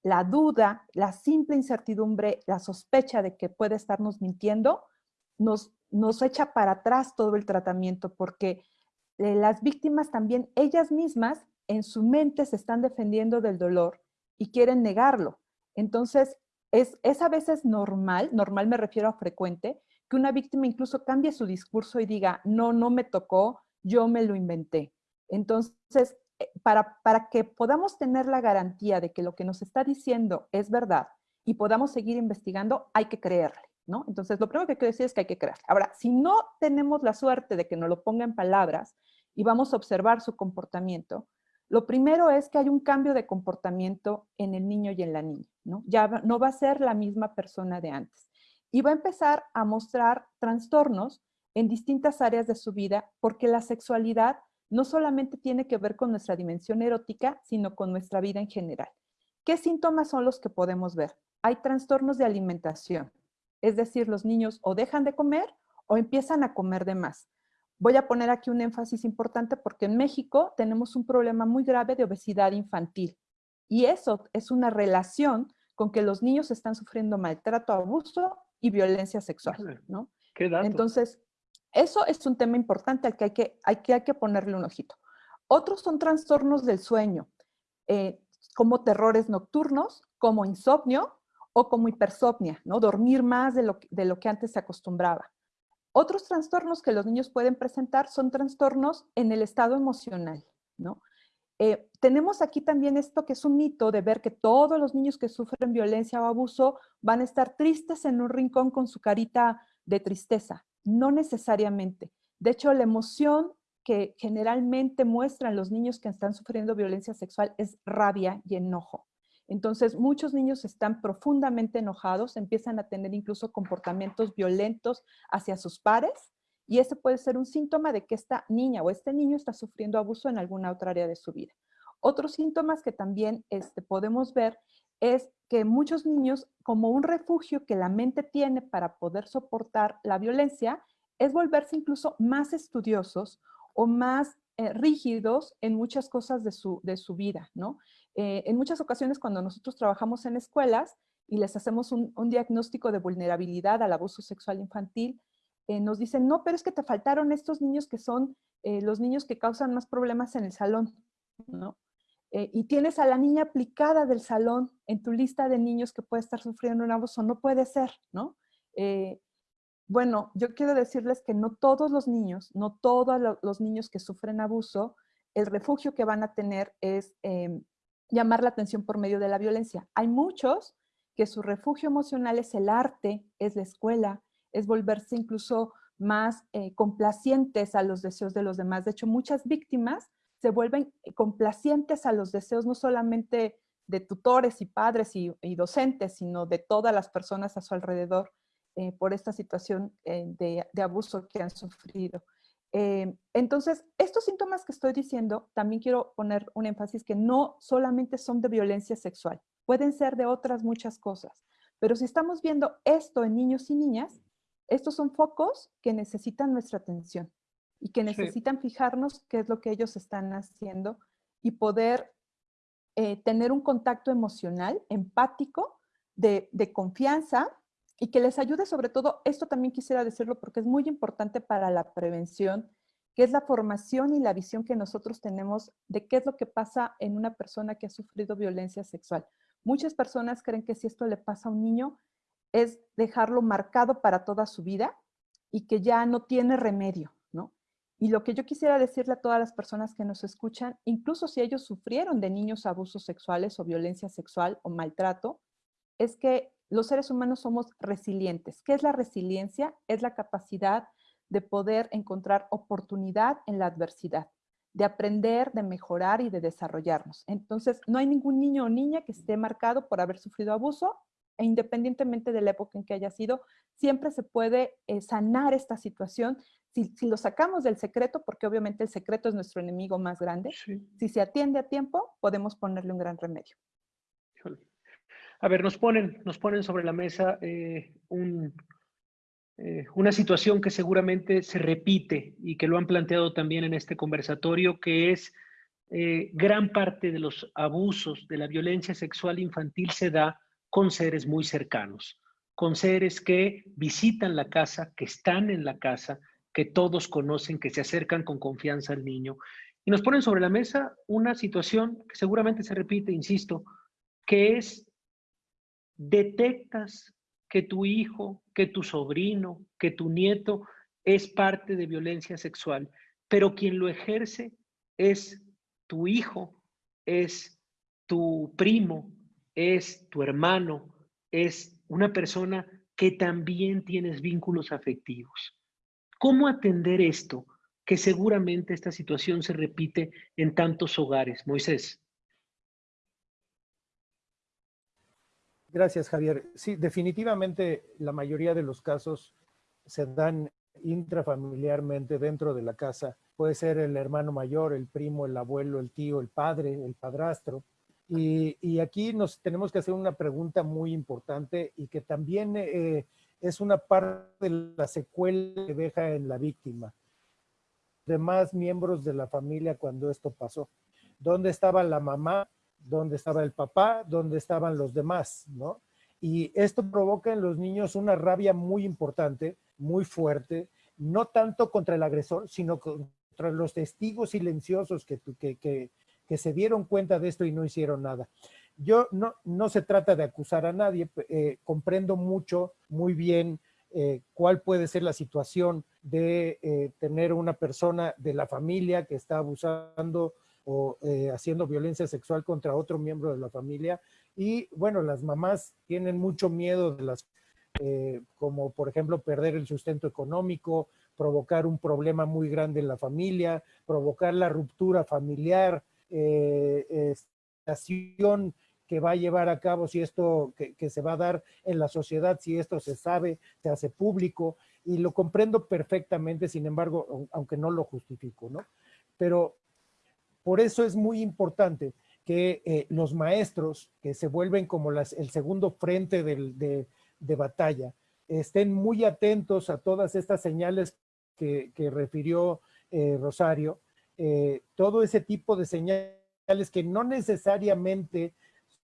La duda, la simple incertidumbre, la sospecha de que puede estarnos mintiendo, nos, nos echa para atrás todo el tratamiento porque eh, las víctimas también, ellas mismas, en su mente se están defendiendo del dolor y quieren negarlo. Entonces, es, es a veces normal, normal me refiero a frecuente, que una víctima incluso cambie su discurso y diga, no, no me tocó, yo me lo inventé. Entonces, eh, para, para que podamos tener la garantía de que lo que nos está diciendo es verdad y podamos seguir investigando, hay que creerle. ¿No? Entonces, lo primero que quiero decir es que hay que creer. Ahora, si no tenemos la suerte de que nos lo ponga en palabras, y vamos a observar su comportamiento, lo primero es que hay un cambio de comportamiento en el niño y en la niña. Ya no va a ser la misma persona de antes. Y va a empezar a mostrar trastornos en distintas áreas de su vida porque la sexualidad no solamente tiene que ver con nuestra dimensión erótica, sino con nuestra vida en general. ¿Qué síntomas son los que podemos ver? Hay trastornos de alimentación, es decir, los niños o dejan de comer o empiezan a comer de más. Voy a poner aquí un énfasis importante porque en México tenemos un problema muy grave de obesidad infantil y eso es una relación con que los niños están sufriendo maltrato, abuso y violencia sexual, ¿no? ¿Qué Entonces, eso es un tema importante al que hay que, hay que, hay que ponerle un ojito. Otros son trastornos del sueño, eh, como terrores nocturnos, como insomnio o como hipersomnia, ¿no? Dormir más de lo, de lo que antes se acostumbraba. Otros trastornos que los niños pueden presentar son trastornos en el estado emocional, ¿no? Eh, tenemos aquí también esto que es un mito de ver que todos los niños que sufren violencia o abuso van a estar tristes en un rincón con su carita de tristeza. No necesariamente. De hecho, la emoción que generalmente muestran los niños que están sufriendo violencia sexual es rabia y enojo. Entonces, muchos niños están profundamente enojados, empiezan a tener incluso comportamientos violentos hacia sus pares y ese puede ser un síntoma de que esta niña o este niño está sufriendo abuso en alguna otra área de su vida. Otros síntomas que también este, podemos ver es que muchos niños, como un refugio que la mente tiene para poder soportar la violencia, es volverse incluso más estudiosos o más eh, rígidos en muchas cosas de su, de su vida, ¿no? Eh, en muchas ocasiones cuando nosotros trabajamos en escuelas y les hacemos un, diagnóstico de vulnerabilidad al abuso sexual infantil, eh, nos dicen, no, pero es que te faltaron estos niños que son los niños que causan más problemas en el salón, ¿no? y tienes a la niña aplicada del salón en tu lista de niños que puede estar sufriendo un abuso, no puede ser, ¿no? Bueno, yo quiero decirles que no todos los niños, no todos los niños que sufren abuso, el refugio que van a tener es em, llamar la atención por medio de la violencia. Hay muchos que su refugio emocional es el arte, es la escuela, es volverse incluso más eh, complacientes a los deseos de los demás. De hecho, muchas víctimas se vuelven eh, complacientes a los deseos no solamente de tutores y padres y docentes, sino de todas las personas a su alrededor. Eh, por esta situación de, abuso que han sufrido. Eh, entonces, estos síntomas que estoy diciendo, también quiero poner un énfasis que no solamente son de violencia sexual, pueden ser de otras muchas cosas. Pero si estamos viendo esto en niños y niñas, estos son focos que necesitan nuestra atención y que necesitan fijarnos qué es lo que ellos están haciendo y poder tener un contacto emocional, empático, de, de confianza, y que les ayude sobre todo, esto también quisiera decirlo porque es muy importante para la prevención, que es la formación y la visión que nosotros tenemos de qué es lo que pasa en una persona que ha sufrido violencia sexual. Muchas personas creen que si esto le pasa a un niño, es dejarlo marcado para toda su vida y que ya no tiene remedio, ¿no? Y lo que yo quisiera decirle a todas las personas que nos escuchan, incluso si ellos sufrieron de niños abusos sexuales o violencia sexual o maltrato, es que los seres humanos somos resilientes. ¿Qué es la resiliencia? Es la capacidad de poder encontrar oportunidad en la adversidad, de aprender, de mejorar y de desarrollarnos. Entonces, no hay ningún niño o niña que esté marcado por haber sufrido abuso e independientemente de la época en que haya sido, siempre se puede eh, sanar esta situación si, lo sacamos del secreto, porque obviamente el secreto es nuestro enemigo más grande, si se atiende a tiempo, podemos ponerle un gran remedio. A ver, nos ponen, nos ponen sobre la mesa eh, eh, una situación que seguramente se repite y que lo han planteado también en este conversatorio, que es eh, gran parte de los abusos de la violencia sexual infantil se da con seres muy cercanos, con seres que visitan la casa, que están en la casa, que todos conocen, que se acercan con confianza al niño. Y nos ponen sobre la mesa una situación que seguramente se repite, insisto, que es detectas que tu hijo, que tu sobrino, que tu nieto es parte de violencia sexual, pero quien lo ejerce es tu hijo, es tu primo, es tu hermano, es una persona que también tienes vínculos afectivos. ¿Cómo atender esto? Que seguramente esta situación se repite en tantos hogares. Moisés. Gracias, Javier. Sí, definitivamente la mayoría de los casos se dan intrafamiliarmente dentro de la casa. Puede ser el hermano mayor, el primo, el abuelo, el tío, el padre, el padrastro. Y, aquí nos tenemos que hacer una pregunta muy importante y que también eh, es una parte de la secuela que deja en la víctima. Demás miembros de la familia cuando esto pasó. ¿Dónde estaba la mamá? ¿Dónde estaba el papá? ¿Dónde estaban los demás? ¿no? Y esto provoca en los niños una rabia muy importante, muy fuerte, no tanto contra el agresor, sino contra los testigos silenciosos que, que, que se dieron cuenta de esto y no hicieron nada. Yo no, no se trata de acusar a nadie, eh, comprendo mucho, muy bien eh, cuál puede ser la situación de eh, tener una persona de la familia que está abusando o haciendo violencia sexual contra otro miembro de la familia. Y bueno, las mamás tienen mucho miedo de las, como por ejemplo perder el sustento económico, provocar un problema muy grande en la familia, provocar la ruptura familiar, eh, estación que va a llevar a cabo, si esto que, se va a dar en la sociedad, si esto se sabe, se hace público, y lo comprendo perfectamente, sin embargo, aunque no lo justifico, ¿no? Pero por eso es muy importante que eh, los maestros, que se vuelven como el segundo frente de, batalla, estén muy atentos a todas estas señales que, refirió eh, Rosario, eh, todo ese tipo de señales que no necesariamente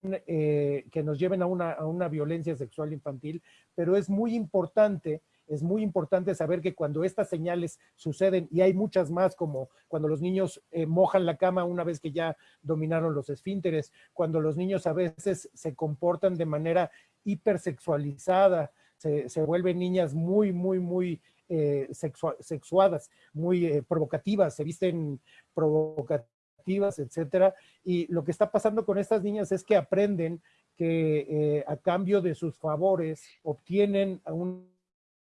eh, que nos lleven a una, a una, violencia sexual infantil, pero es muy importante, es muy importante saber que cuando estas señales suceden, y hay muchas más como cuando los niños eh, mojan la cama una vez que ya dominaron los esfínteres, cuando los niños a veces se comportan de manera hipersexualizada, se, se vuelven niñas muy, muy, muy eh, sexuadas, muy eh, provocativas, se visten provocativas, etcétera. Y lo que está pasando con estas niñas es que aprenden que a cambio de sus favores obtienen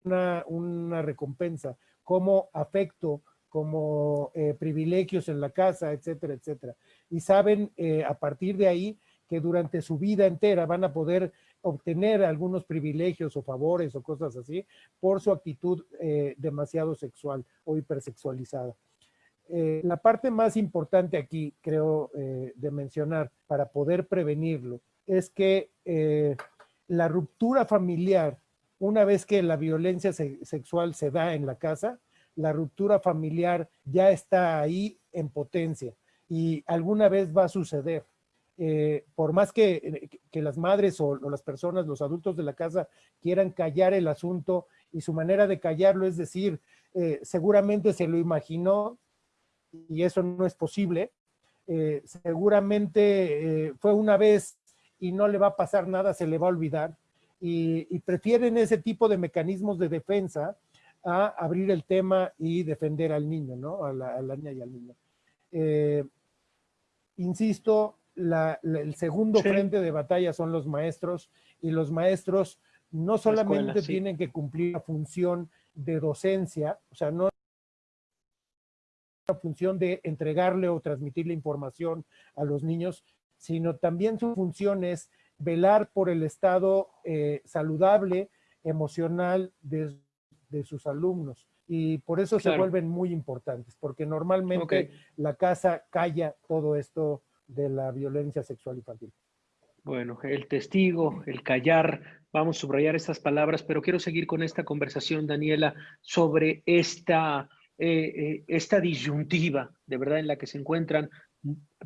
una, recompensa como afecto, como privilegios en la casa, etcétera, etcétera. Y saben a partir de ahí que durante su vida entera van a poder obtener algunos privilegios o favores o cosas así por su actitud eh, demasiado sexual o hipersexualizada. Eh, la parte más importante aquí, creo, eh, de mencionar para poder prevenirlo, es que la ruptura familiar, una vez que la violencia sexual se da en la casa, la ruptura familiar ya está ahí en potencia y alguna vez va a suceder. Eh, por más que, que las madres o, las personas, los adultos de la casa quieran callar el asunto y su manera de callarlo es decir, eh, seguramente se lo imaginó y eso no es posible, eh, seguramente fue una vez y no le va a pasar nada, se le va a olvidar y, prefieren ese tipo de mecanismos de defensa a abrir el tema y defender al niño, ¿no? A la, a la niña y al niño. insisto, el segundo frente de batalla son los maestros y los maestros no solamente tienen que cumplir la función de docencia, o sea, no la función de entregarle o transmitirle información a los niños, sino también su función es velar por el estado eh, saludable, emocional de, sus alumnos. Y por eso se vuelven muy importantes, porque normalmente la casa calla todo esto de la violencia sexual infantil. Bueno, el testigo, el callar, vamos a subrayar estas palabras, pero quiero seguir con esta conversación, Daniela, sobre esta, eh, eh, esta disyuntiva, de verdad, en la que se encuentran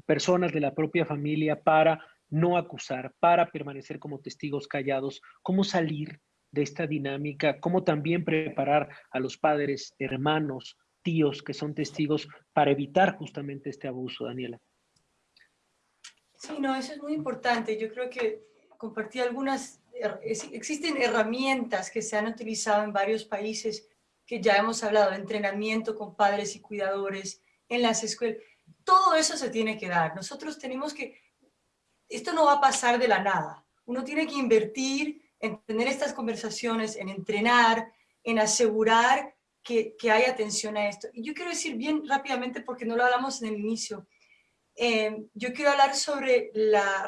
personas de la propia familia para no acusar, para permanecer como testigos callados, cómo salir de esta dinámica, cómo también preparar a los padres, hermanos, tíos que son testigos para evitar justamente este abuso, Daniela. Sí, no, eso es muy importante. Yo creo que compartí algunas, existen herramientas que se han utilizado en varios países que ya hemos hablado, entrenamiento con padres y cuidadores en las escuelas. Todo eso se tiene que dar. Nosotros tenemos que, esto no va a pasar de la nada. Uno tiene que invertir en tener estas conversaciones, en entrenar, en asegurar que, que hay atención a esto. Y yo quiero decir bien rápidamente, porque no lo hablamos en el inicio, Em, yo quiero hablar sobre la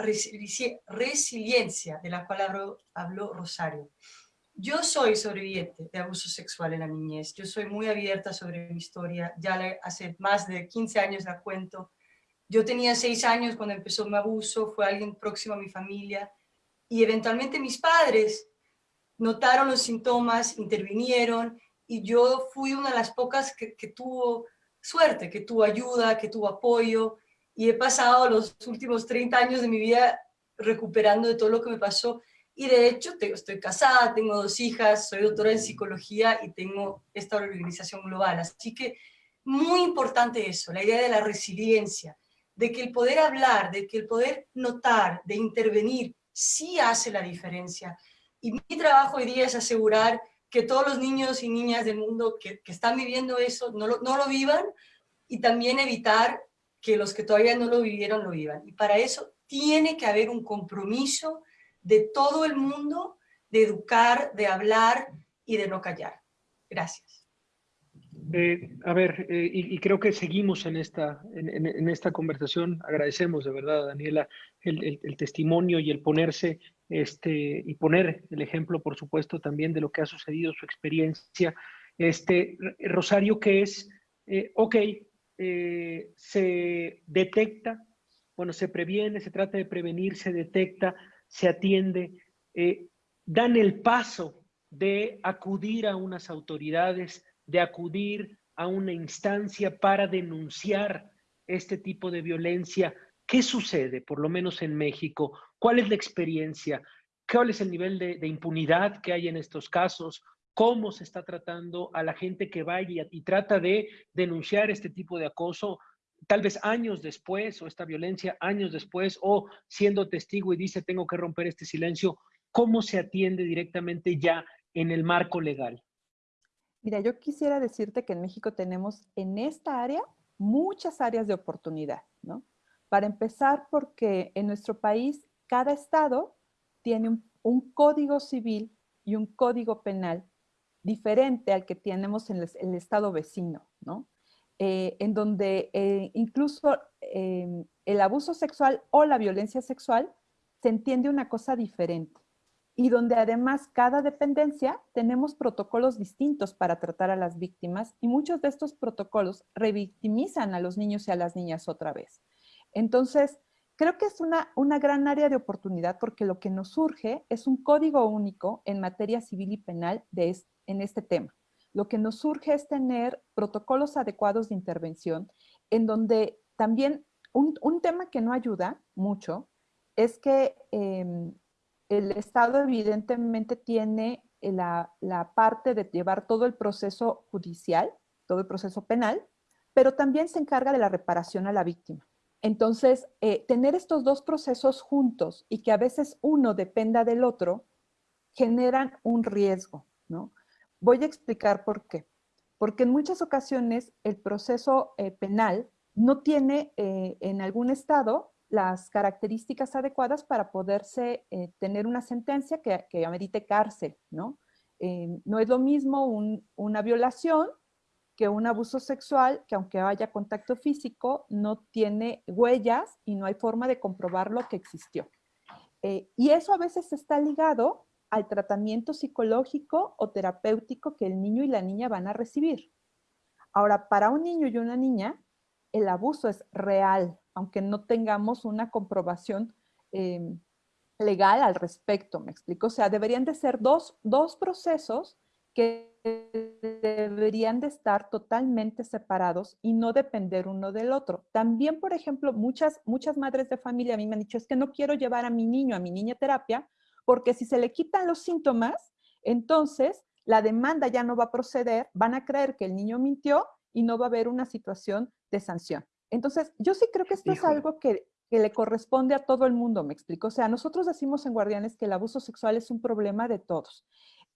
resiliencia de la cual habló, Rosario. Yo soy sobreviviente de abuso sexual en la niñez. Yo soy muy abierta sobre mi historia. Ya hace más de 15 años la cuento. Yo tenía seis años cuando empezó mi abuso, fue alguien próximo a mi familia, y eventualmente mis padres notaron los síntomas, intervinieron, y yo fui una de las pocas que, que tuvo suerte, que tuvo ayuda, que tuvo apoyo, y he pasado los últimos 30 años de mi vida recuperando de todo lo que me pasó, y de hecho estoy casada, tengo dos hijas, soy doctora en psicología y tengo esta organización global. Así que muy importante eso, la idea de la resiliencia, de que el poder hablar, de que el poder notar, de intervenir, sí hace la diferencia. Y mi trabajo hoy día es asegurar que todos los niños y niñas del mundo que, están viviendo eso no lo, no lo vivan y también evitar que los que todavía no lo vivieron lo vivan. Y para eso tiene que haber un compromiso de todo el mundo de educar, de hablar y de no callar. Gracias. Eh, a ver, eh, y, creo que seguimos en esta, en, esta conversación. Agradecemos de verdad, Daniela, el, testimonio y el ponerse este, y poner el ejemplo, por supuesto, también de lo que ha sucedido, su experiencia. Este, Rosario, que es, eh, ok, se detecta, bueno, se previene, se trata de prevenir, se detecta, se atiende, eh, dan el paso de acudir a unas autoridades, de acudir a una instancia para denunciar este tipo de violencia. ¿Qué sucede, por lo menos en México? ¿Cuál es la experiencia? ¿Cuál es el nivel de, impunidad que hay en estos casos? ¿Cómo se está tratando a la gente que va y, trata de denunciar este tipo de acoso? tal vez años después, o esta violencia años después, o siendo testigo y dice tengo que romper este silencio, ¿cómo se atiende directamente ya en el marco legal? Mira, yo quisiera decirte que en México tenemos en esta área muchas áreas de oportunidad, ¿no? Para empezar, porque en nuestro país cada estado tiene un, código civil y un código penal diferente al que tenemos en el estado vecino, ¿no? Eh, en donde eh, incluso em, el abuso sexual o la violencia sexual se entiende una cosa diferente y donde además cada dependencia tenemos protocolos distintos para tratar a las víctimas y muchos de estos protocolos revictimizan a los niños y a las niñas otra vez. Entonces, creo que es una, una gran área de oportunidad porque lo que nos surge es un código único en materia civil y penal de en este tema lo que nos surge es tener protocolos adecuados de intervención en donde también un, tema que no ayuda mucho es que em, el Estado evidentemente tiene la, parte de llevar todo el proceso judicial, todo el proceso penal, pero también se encarga de la reparación a la víctima. Entonces, eh, tener estos dos procesos juntos y que a veces uno dependa del otro, generan un riesgo, ¿no? Voy a explicar por qué. Porque en muchas ocasiones el proceso eh, penal no tiene eh, en algún estado las características adecuadas para poderse eh, tener una sentencia que, que amerite cárcel, ¿no? no es lo mismo una violación que un abuso sexual, que aunque haya contacto físico, no tiene huellas y no hay forma de comprobar lo que existió. y eso a veces está ligado al tratamiento psicológico o terapéutico que el niño y la niña van a recibir. Ahora, para un niño y una niña, el abuso es real, aunque no tengamos una comprobación em, legal al respecto, ¿me explico? O sea, deberían de ser dos, dos procesos que deberían de estar totalmente separados y no depender uno del otro. También, por ejemplo, muchas, muchas madres de familia a mí me han dicho, es que no quiero llevar a mi niño, a mi niña terapia, porque si se le quitan los síntomas, entonces la demanda ya no va a proceder, van a creer que el niño mintió y no va a haber una situación de sanción. Entonces, yo sí creo que esto es algo que, le corresponde a todo el mundo, me explico. O sea, nosotros decimos en Guardianes que el abuso sexual es un problema de todos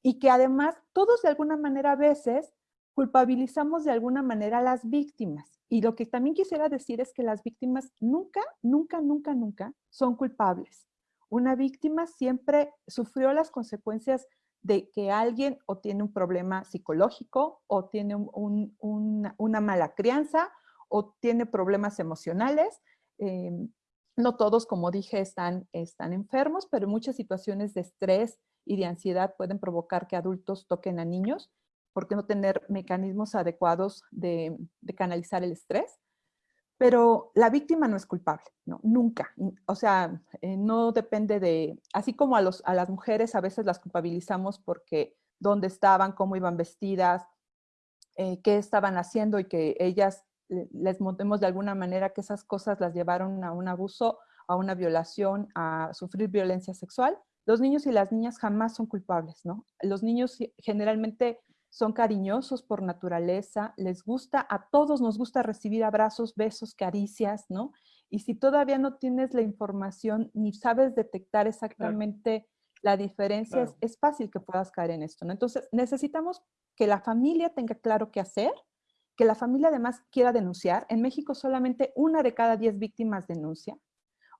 y que además todos de alguna manera a veces culpabilizamos de alguna manera a las víctimas. Y lo que también quisiera decir es que las víctimas nunca, nunca, nunca, nunca son culpables una víctima siempre sufrió las consecuencias de que alguien o tiene un problema psicológico o tiene una, mala crianza o tiene problemas emocionales. Em, no todos, como dije, están, están enfermos, pero muchas situaciones de estrés y de ansiedad pueden provocar que adultos toquen a niños. ¿Por qué no tener mecanismos adecuados de, de canalizar el estrés? pero la víctima no es culpable, ¿no? Nunca. O sea, eh, no depende de, así como a, los, a las mujeres a veces las culpabilizamos porque dónde estaban, cómo iban vestidas, eh, qué estaban haciendo y que ellas les montemos de alguna manera que esas cosas las llevaron a un abuso, a una violación, a sufrir violencia sexual. Los niños y las niñas jamás son culpables, ¿no? Los niños generalmente son cariñosos por naturaleza, les gusta, a todos nos gusta recibir abrazos, besos, caricias, ¿no? Y si todavía no tienes la información ni sabes detectar exactamente la diferencia, es, es, fácil que puedas caer en esto, ¿no? Entonces, necesitamos que la familia tenga claro qué hacer, que la familia además quiera denunciar. En México solamente una de cada diez víctimas denuncia,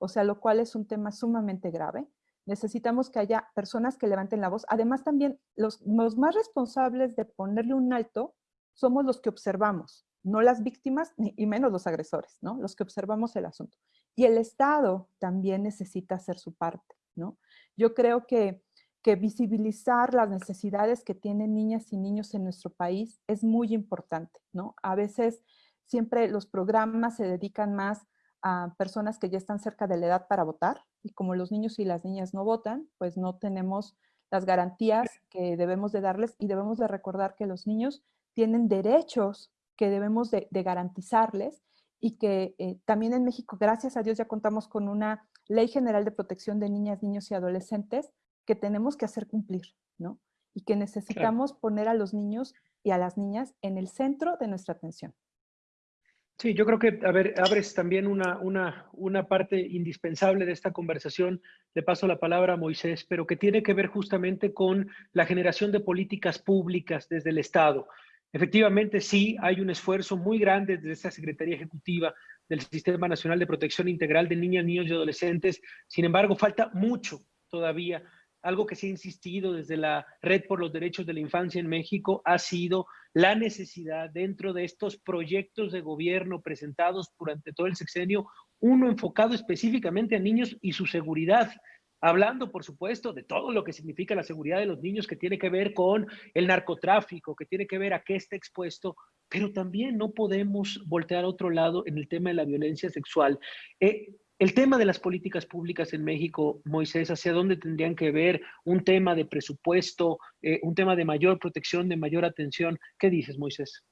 o sea, lo cual es un tema sumamente grave necesitamos que haya personas que levanten la voz. Además, también los, más responsables de ponerle un alto somos los que observamos, no las víctimas y menos los agresores, ¿no? Los que observamos el asunto. Y el Estado también necesita hacer su parte, ¿no? Yo creo que, que visibilizar las necesidades que tienen niñas y niños en nuestro país es muy importante, ¿no? A veces siempre los programas se dedican más a personas que ya están cerca de la edad para votar y como los niños y las niñas no votan, pues no tenemos las garantías que debemos de darles y debemos de recordar que los niños tienen derechos que debemos de, garantizarles y que eh, también en México, gracias a Dios, ya contamos con una Ley General de Protección de Niñas, Niños y Adolescentes que tenemos que hacer cumplir, ¿no? Y que necesitamos poner a los niños y a las niñas en el centro de nuestra atención. Sí, yo creo que, a ver, abres también una, una, una parte indispensable de esta conversación. Le paso la palabra a Moisés, pero que tiene que ver justamente con la generación de políticas públicas desde el Estado. Efectivamente, sí, hay un esfuerzo muy grande desde esta Secretaría Ejecutiva del Sistema Nacional de Protección Integral de Niñas, Niños y Adolescentes. Sin embargo, falta mucho todavía algo que se ha insistido desde la Red por los Derechos de la Infancia en México ha sido la necesidad dentro de estos proyectos de gobierno presentados durante todo el sexenio, uno enfocado específicamente a niños y su seguridad, hablando, por supuesto, de todo lo que significa la seguridad de los niños, que tiene que ver con el narcotráfico, que tiene que ver a qué está expuesto, pero también no podemos voltear a otro lado en el tema de la violencia sexual. Eh, el tema de las políticas públicas en México, Moisés, ¿hacia dónde tendrían que ver? Un tema de presupuesto, eh, un tema de mayor protección, de mayor atención. ¿Qué dices, Moisés?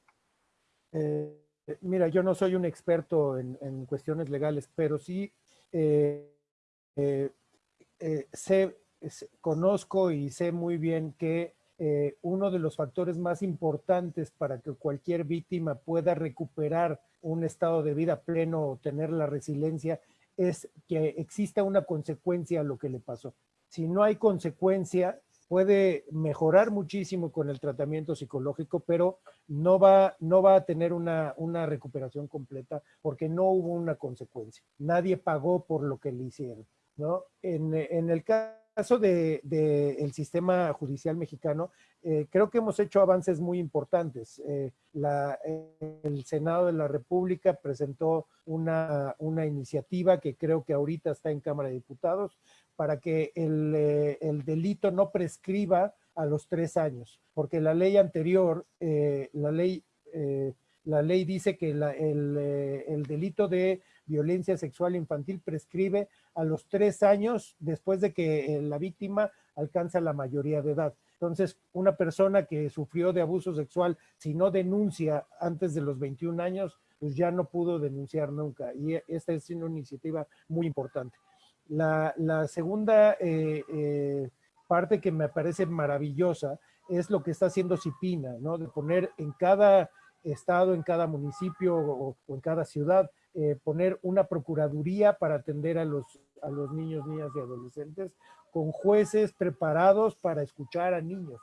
Eh, mira, yo no soy un experto en, cuestiones legales, pero sí eh, sé, conozco y sé muy bien que uno de los factores más importantes para que cualquier víctima pueda recuperar un estado de vida pleno o tener la resiliencia es que exista una consecuencia a lo que le pasó. Si no hay consecuencia, puede mejorar muchísimo con el tratamiento psicológico, pero no va, no va a tener una, recuperación completa porque no hubo una consecuencia. Nadie pagó por lo que le hicieron. ¿no? En, el caso del de, el sistema judicial mexicano, eh, creo que hemos hecho avances muy importantes. Eh, el Senado de la República presentó una, iniciativa que creo que ahorita está en Cámara de Diputados para que el, eh, delito no prescriba a los tres años, porque la ley anterior, la, ley, la ley dice que el, el delito de violencia sexual infantil prescribe a los tres años después de que la víctima alcanza la mayoría de edad. Entonces, una persona que sufrió de abuso sexual, si no denuncia antes de los 21 años, pues ya no pudo denunciar nunca. Y esta es una iniciativa muy importante. La, segunda eh, eh, parte que me parece maravillosa es lo que está haciendo Cipina, ¿no? De poner en cada estado, en cada municipio o, en cada ciudad, eh, poner una procuraduría para atender a los, a los niños, niñas y adolescentes con jueces preparados para escuchar a niños.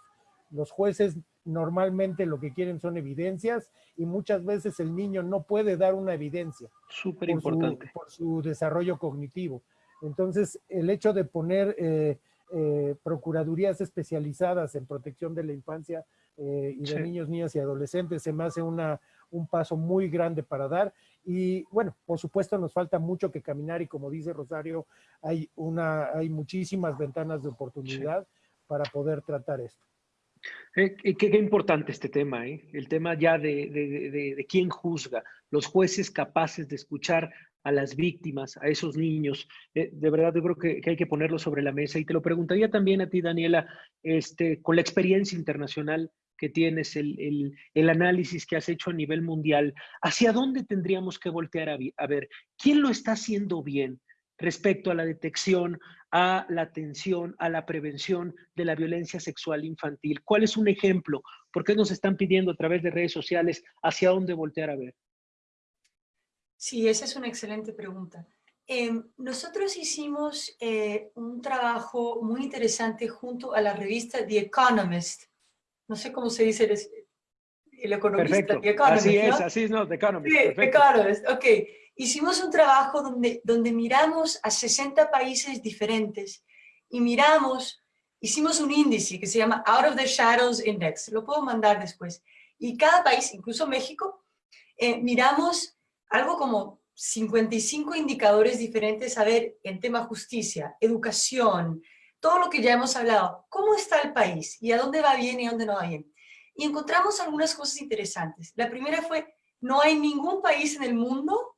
Los jueces normalmente lo que quieren son evidencias y muchas veces el niño no puede dar una evidencia. Súper importante. Por, su desarrollo cognitivo. Entonces, el hecho de poner eh, eh, procuradurías especializadas en protección de la infancia eh, y de niños, niñas y adolescentes se me hace una, un paso muy grande para dar y bueno, por supuesto nos falta mucho que caminar y como dice Rosario, hay, una, hay muchísimas ventanas de oportunidad para poder tratar esto. Eh, qué, importante este tema, ¿eh? el tema ya de, de, quién juzga, los jueces capaces de escuchar a las víctimas, a esos niños. Eh, de verdad, yo creo que, hay que ponerlo sobre la mesa. Y te lo preguntaría también a ti, Daniela, este, con la experiencia internacional que tienes, el, el, análisis que has hecho a nivel mundial, ¿hacia dónde tendríamos que voltear a ver? ¿Quién lo está haciendo bien? respecto a la detección, a la atención, a la prevención de la violencia sexual infantil. ¿Cuál es un ejemplo? ¿Por qué nos están pidiendo a través de redes sociales hacia dónde voltear a ver? Sí, esa es una excelente pregunta. Em, nosotros hicimos eh, un trabajo muy interesante junto a la revista The Economist. No sé cómo se dice el, economista. The Economist, así es, así es, no, The Economist. Sí, The Economist, ok hicimos un trabajo donde, donde miramos a 60 países diferentes y miramos, hicimos un índice que se llama Out of the Shadows Index, lo puedo mandar después, y cada país, incluso México, eh, miramos algo como 55 indicadores diferentes a ver en tema justicia, educación, todo lo que ya hemos hablado, cómo está el país y a dónde va bien y a dónde no va bien. Y encontramos algunas cosas interesantes. La primera fue, no hay ningún país en el mundo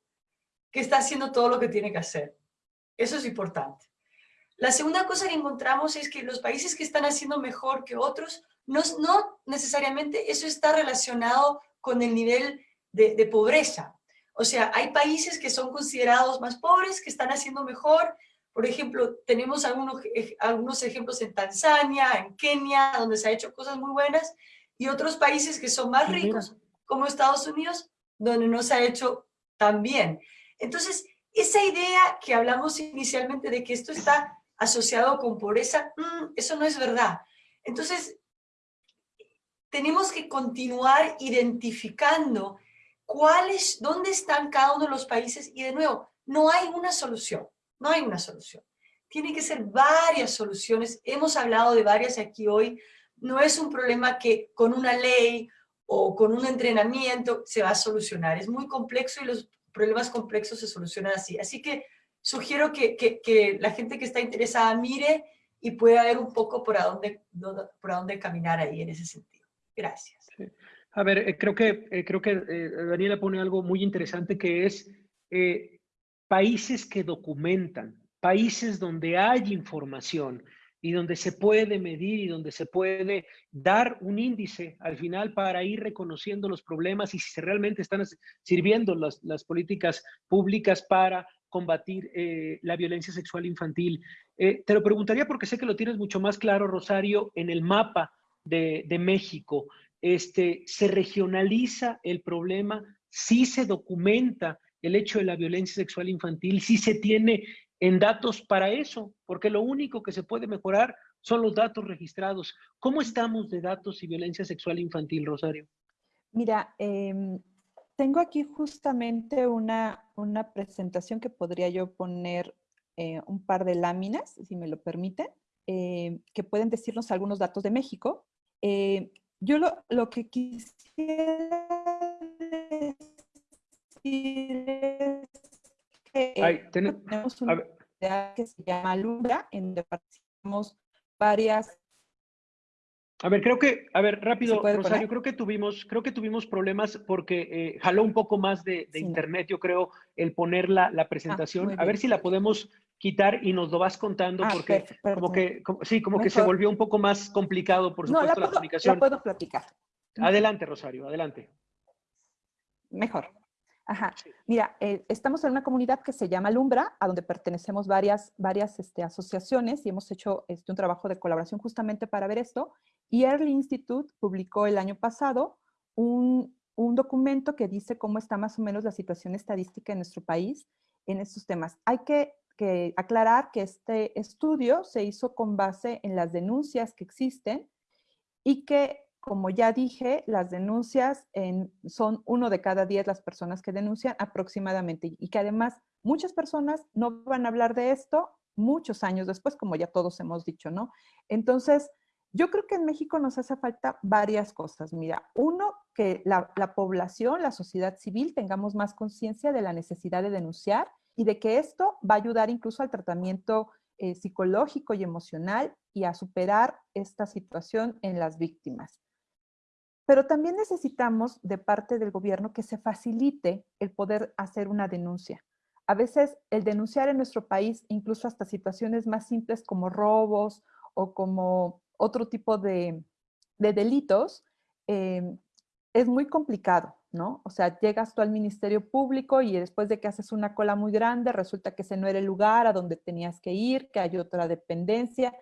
que está haciendo todo lo que tiene que hacer. Eso es importante. La segunda cosa que encontramos es que los países que están haciendo mejor que otros, no, no necesariamente eso está relacionado con el nivel de, pobreza. O sea, hay países que son considerados más pobres, que están haciendo mejor. Por ejemplo, tenemos algunos, algunos ejemplos en Tanzania, en Kenia, donde se ha hecho cosas muy buenas, y otros países que son más ricos, como Estados Unidos, donde no se ha hecho tan bien. Entonces, esa idea que hablamos inicialmente de que esto está asociado con pobreza, mm, eso no es verdad. Entonces, tenemos que continuar identificando cuáles, dónde están cada uno de los países y de nuevo, no hay una solución, no hay una solución. Tiene que ser varias soluciones, hemos hablado de varias aquí hoy, no es un problema que con una ley o con un entrenamiento se va a solucionar, es muy complejo y los problemas complejos se solucionan así. Así que sugiero que, que, la gente que está interesada mire y pueda ver un poco por a dónde, por a dónde caminar ahí en ese sentido. Gracias. A ver, eh, creo que, eh, creo que eh, Daniela pone algo muy interesante que es países que documentan, países donde hay información, y donde se puede medir y donde se puede dar un índice al final para ir reconociendo los problemas y si realmente están sirviendo las, las políticas públicas para combatir la violencia sexual infantil. Eh, te lo preguntaría porque sé que lo tienes mucho más claro, Rosario, en el mapa de, de México. Este, ¿Se regionaliza el problema? ¿Sí se documenta el hecho de la violencia sexual infantil? ¿Sí se tiene en datos para eso, porque lo único que se puede mejorar son los datos registrados. ¿Cómo estamos de datos y violencia sexual infantil, Rosario? Mira, em, tengo aquí justamente una, una, presentación que podría yo poner eh, un par de láminas, si me lo permiten, eh, que pueden decirnos algunos datos de México. Eh, yo lo, lo, que quisiera decir es tenemos una que se llama Lumbra, en donde participamos varias a ver, creo que, a ver, rápido, Rosario, creo que tuvimos, creo que tuvimos problemas porque eh, jaló un poco más de, internet, yo creo, el poner la, la ah, presentación. a ver si la podemos quitar y nos lo vas contando ah, porque como que, sí, como que se volvió un poco más complicado, por supuesto, la, comunicación. La puedo platicar. Adelante, Rosario, adelante. Mejor. Ajá. Mira, eh, estamos en una comunidad que se llama Lumbra, a donde pertenecemos varias, varias este, asociaciones y hemos hecho este, un trabajo de colaboración justamente para ver esto. Y Early Institute publicó el año pasado un, un documento que dice cómo está más o menos la situación estadística en nuestro país en estos temas. Hay que, que aclarar que este estudio se hizo con base en las denuncias que existen y que como ya dije, las denuncias son uno de cada diez las personas que denuncian aproximadamente y que además muchas personas no van a hablar de esto muchos años después, como ya todos hemos dicho, ¿no? Entonces, yo creo que en México nos hace falta varias cosas. Mira, uno, que la, la población, la sociedad civil, tengamos más conciencia de la necesidad de denunciar y de que esto va a ayudar incluso al tratamiento eh, psicológico y emocional y a superar esta situación en las víctimas. Pero también necesitamos de parte del gobierno que se facilite el poder hacer una denuncia. A veces el denunciar en nuestro país, incluso hasta situaciones más simples como robos o como otro tipo de, delitos, eh, es muy complicado, ¿no? O sea, llegas tú al Ministerio Público y después de que haces una cola muy grande, resulta que ese no era el lugar a donde tenías que ir, que hay otra dependencia.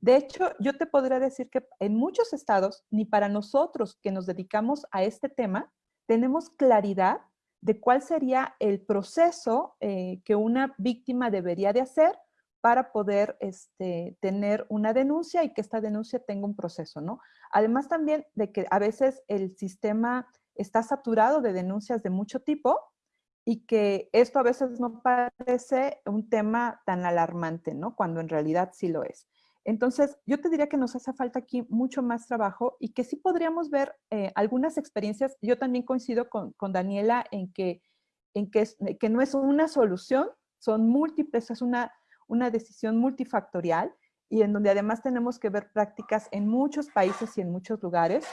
De hecho, yo te podría decir que en muchos estados, ni para nosotros que nos dedicamos a este tema, tenemos claridad de cuál sería el proceso eh, que una víctima debería de hacer para poder este, tener una denuncia y que esta denuncia tenga un proceso, ¿no? Además también de que a veces el sistema está saturado de denuncias de mucho tipo y que esto a veces no parece un tema tan alarmante, ¿no? Cuando en realidad sí lo es. Entonces, yo te diría que nos hace falta aquí mucho más trabajo y que sí podríamos ver eh, algunas experiencias. Yo también coincido con, Daniela en, que, en que, que no es una solución, son múltiples, es una una decisión multifactorial y en donde además tenemos que ver prácticas en muchos países y en muchos lugares.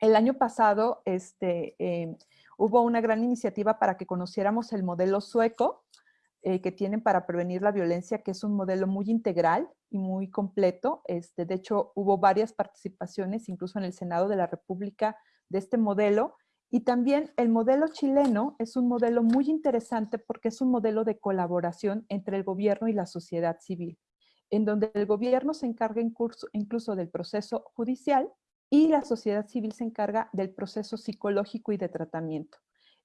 El año pasado este, eh, hubo una gran iniciativa para que conociéramos el modelo sueco eh, que tienen para prevenir la violencia, que es un modelo muy integral y muy completo. Este, de hecho, hubo varias participaciones, incluso en el Senado de la República, de este modelo. Y también el modelo chileno es un modelo muy interesante porque es un modelo de colaboración entre el gobierno y la sociedad civil, en donde el gobierno se encarga incluso del proceso judicial y la sociedad civil se encarga del proceso psicológico y de tratamiento.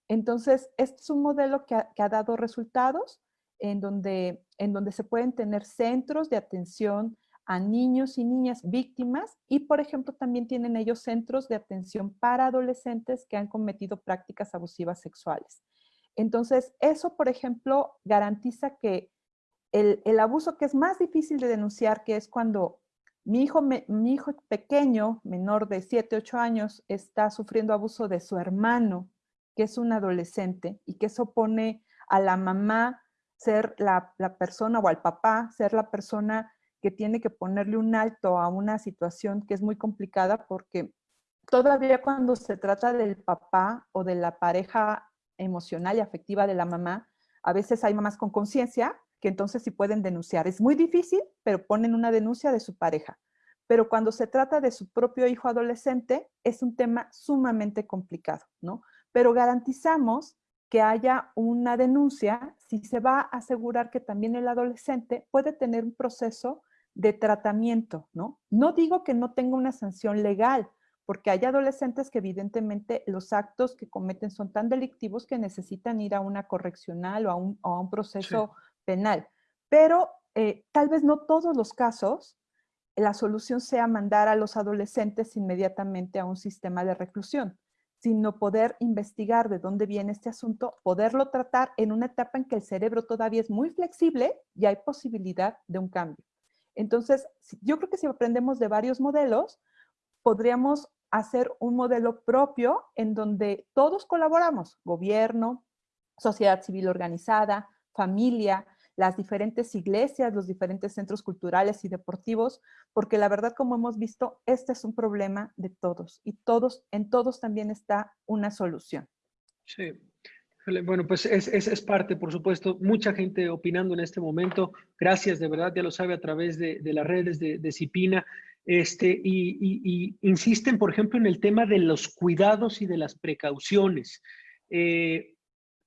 Entonces, este es un modelo que ha, dado resultados en donde, en donde se pueden tener centros de atención a niños y niñas víctimas y, por ejemplo, también tienen ellos centros de atención para adolescentes que han cometido prácticas abusivas sexuales. Entonces, eso, por ejemplo, garantiza que el, abuso que es más difícil de denunciar, que es cuando mi hijo, mi hijo pequeño, menor de 7, 8 años, está sufriendo abuso de su hermano, que es un adolescente, y que eso pone a la mamá ser la, la persona o al papá ser la persona que tiene que ponerle un alto a una situación que es muy complicada porque todavía cuando se trata del papá o de la pareja emocional y afectiva de la mamá, a veces hay mamás con conciencia que entonces sí pueden denunciar. Es muy difícil, pero ponen una denuncia de su pareja. Pero cuando se trata de su propio hijo adolescente, es un tema sumamente complicado, ¿no? Pero garantizamos que haya una denuncia si se va a asegurar que también el adolescente puede tener un proceso de tratamiento, ¿no? No digo que no tenga una sanción legal, porque hay adolescentes que evidentemente los actos que cometen son tan delictivos que necesitan ir a una correccional o a un, proceso penal. Pero eh, tal vez no todos los casos la solución sea mandar a los adolescentes inmediatamente a un sistema de reclusión, sino poder investigar de dónde viene este asunto, poderlo tratar en una etapa en que el cerebro todavía es muy flexible y hay posibilidad de un cambio. Entonces, yo creo que si aprendemos de varios modelos, podríamos hacer un modelo propio en donde todos colaboramos, gobierno, sociedad civil organizada, familia, las diferentes iglesias, los diferentes centros culturales y deportivos, porque la verdad, como hemos visto, este es un problema de todos y todos, en todos también está una solución. Sí, bueno, pues es, es, parte, por supuesto, mucha gente opinando en este momento. Gracias, de verdad, ya lo sabe a través de, de las redes de, de Cipina. Este, y, y, insisten, por ejemplo, en el tema de los cuidados y de las precauciones. Eh,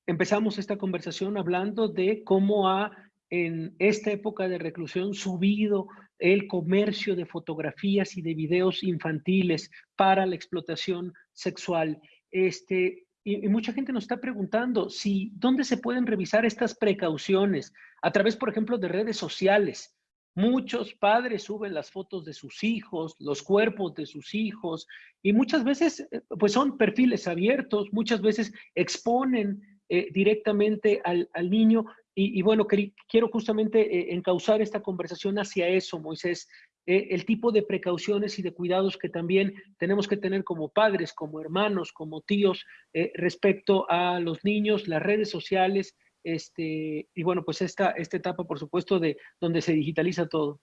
empezamos esta conversación hablando de cómo ha, en esta época de reclusión, subido el comercio de fotografías y de videos infantiles para la explotación sexual. Este, y, mucha gente nos está preguntando si dónde se pueden revisar estas precauciones a través, por ejemplo, de redes sociales. Muchos padres suben las fotos de sus hijos, los cuerpos de sus hijos, y muchas veces eh, pues son perfiles abiertos, muchas veces exponen eh, directamente al, niño. Y, bueno, quiero justamente eh, encauzar esta conversación hacia eso, Moisés, eh, el tipo de precauciones y de cuidados que también tenemos que tener como padres, como hermanos, como tíos, eh, respecto a los niños, las redes sociales este, y bueno, pues esta, esta etapa, por supuesto, de donde se digitaliza todo.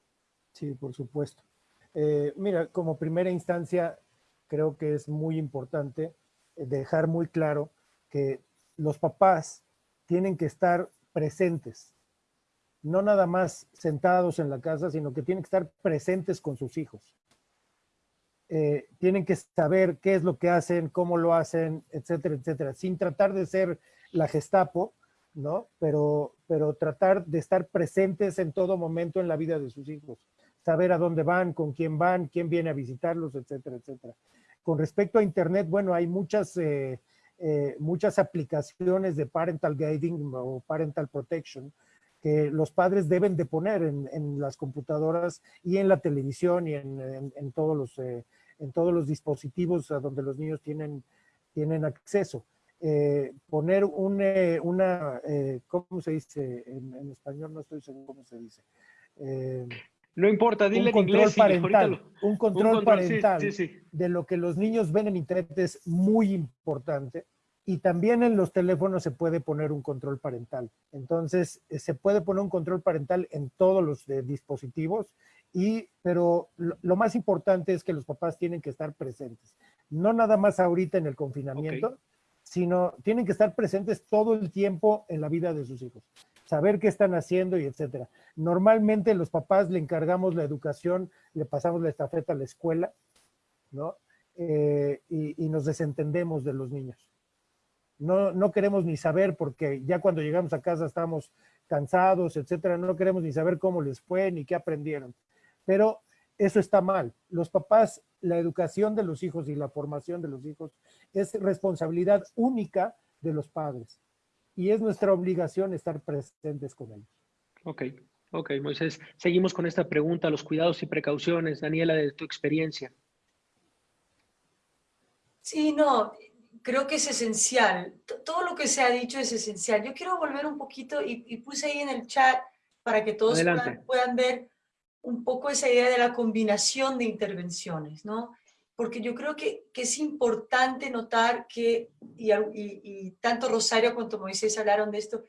Sí, por supuesto. Eh, mira, como primera instancia, creo que es muy importante dejar muy claro que los papás tienen que estar presentes, no nada más sentados en la casa, sino que tienen que estar presentes con sus hijos. Eh, tienen que saber qué es lo que hacen, cómo lo hacen, etcétera, etcétera, sin tratar de ser la Gestapo, ¿no? Pero, pero tratar de estar presentes en todo momento en la vida de sus hijos, saber a dónde van, con quién van, quién viene a visitarlos, etcétera, etcétera. Con respecto a Internet, bueno, hay muchas, eh, eh, muchas aplicaciones de parental guiding o parental protection que los padres deben de poner en, las computadoras y en la televisión y en, todos los en todos los dispositivos a donde los niños tienen, tienen acceso. Eh, poner un, eh, una, eh, ¿cómo se dice? En, español no estoy seguro cómo se dice. no importa, dile un control inglés. Parental, Un control, parental de lo que los niños ven en internet es muy importante. Y también en los teléfonos se puede poner un control parental. Entonces, se puede poner un control parental en todos los dispositivos y, pero lo, más importante es que los papás tienen que estar presentes. No nada más ahorita en el confinamiento, sino tienen que estar presentes todo el tiempo en la vida de sus hijos. Saber qué están haciendo y etcétera. Normalmente los papás le encargamos la educación, le pasamos la estafeta a la escuela, ¿no? Eh, y, y, nos desentendemos de los niños. No, no queremos ni saber porque ya cuando llegamos a casa estamos cansados, etcétera. No queremos ni saber cómo les fue ni qué aprendieron pero eso está mal. Los papás, la educación de los hijos y la formación de los hijos es responsabilidad única de los padres y es nuestra obligación estar presentes con ellos. Ok, ok, Moisés. Seguimos con esta pregunta, los cuidados y precauciones. Daniela, de tu experiencia. Sí, no, creo que es esencial. Todo lo que se ha dicho es esencial. Yo quiero volver un poquito y, puse ahí en el chat para que todos puedan ver un poco esa idea de la combinación de intervenciones, ¿no? Porque yo creo que, es importante notar que, y, tanto Rosario como Moisés hablaron de esto,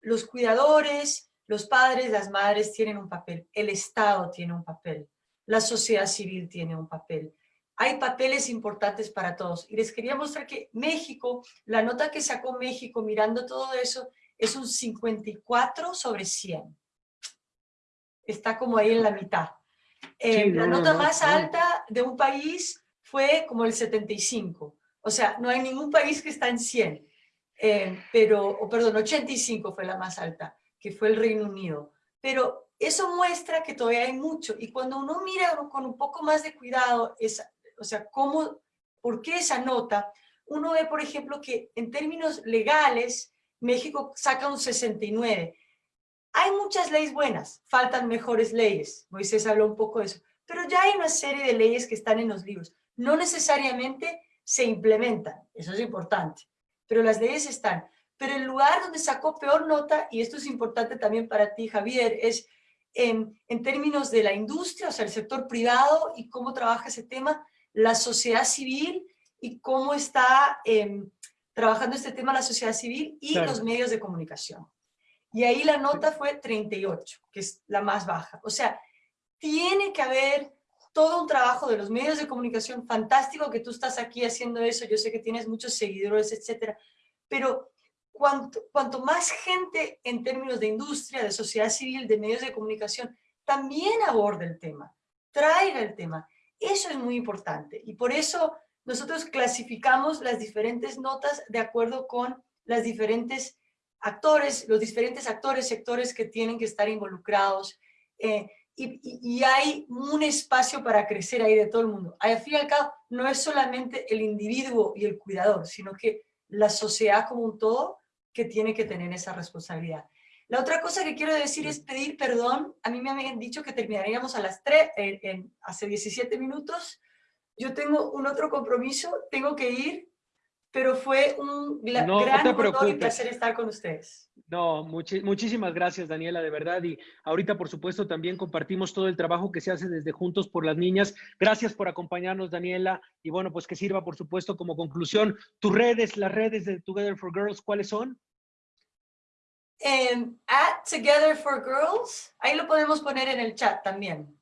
los cuidadores, los padres, las madres tienen un papel, el Estado tiene un papel, la sociedad civil tiene un papel. Hay papeles importantes para todos. Y les quería mostrar que México, la nota que sacó México mirando todo eso, es un 54 sobre 100 está como ahí en la mitad. Eh, la nota más alta de un país fue como el 75. O sea, no hay ningún país que está en 100. Eh, pero, o perdón, 85 fue la más alta, que fue el Reino Unido. Pero eso muestra que todavía hay mucho. Y cuando uno mira con un poco más de cuidado, esa, o sea, cómo, por qué esa nota, uno ve, por ejemplo, que en términos legales, México saca un 69 hay muchas leyes buenas, faltan mejores leyes. Moisés habló un poco de eso. Pero ya hay una serie de leyes que están en los libros. No necesariamente se implementan, eso es importante. Pero las leyes están. Pero el lugar donde sacó peor nota, y esto es importante también para ti, Javier, es en, términos de la industria, o sea, el sector privado y cómo trabaja ese tema, la sociedad civil y cómo está em, trabajando este tema la sociedad civil y los medios de comunicación. Y ahí la nota fue 38, que es la más baja. O sea, tiene que haber todo un trabajo de los medios de comunicación fantástico que tú estás aquí haciendo eso, yo sé que tienes muchos seguidores, etcétera, pero cuanto, cuanto más gente en términos de industria, de sociedad civil, de medios de comunicación, también aborde el tema, traiga el tema, eso es muy importante y por eso nosotros clasificamos las diferentes notas de acuerdo con las diferentes actores, los diferentes actores, sectores que tienen que estar involucrados, eh, y, hay un espacio para crecer ahí de todo el mundo. Al fin y al cabo, no es solamente el individuo y el cuidador, sino que la sociedad como un todo que tiene que tener esa responsabilidad. La otra cosa que quiero decir es pedir perdón. A mí me habían dicho que terminaríamos a las 3, en, hace 17 minutos. Yo tengo un otro compromiso, tengo que ir, pero fue un gran honor y placer estar con ustedes. No, muchísimas gracias, Daniela, de verdad. Y ahorita, por supuesto, también compartimos todo el trabajo que se hace desde Juntos por las Niñas. Gracias por acompañarnos, Daniela. Y bueno, pues que sirva, por supuesto, como conclusión. Tus redes, las redes de Together for Girls, ¿cuáles son? Em, at Together for Girls, ahí lo podemos poner en el chat también,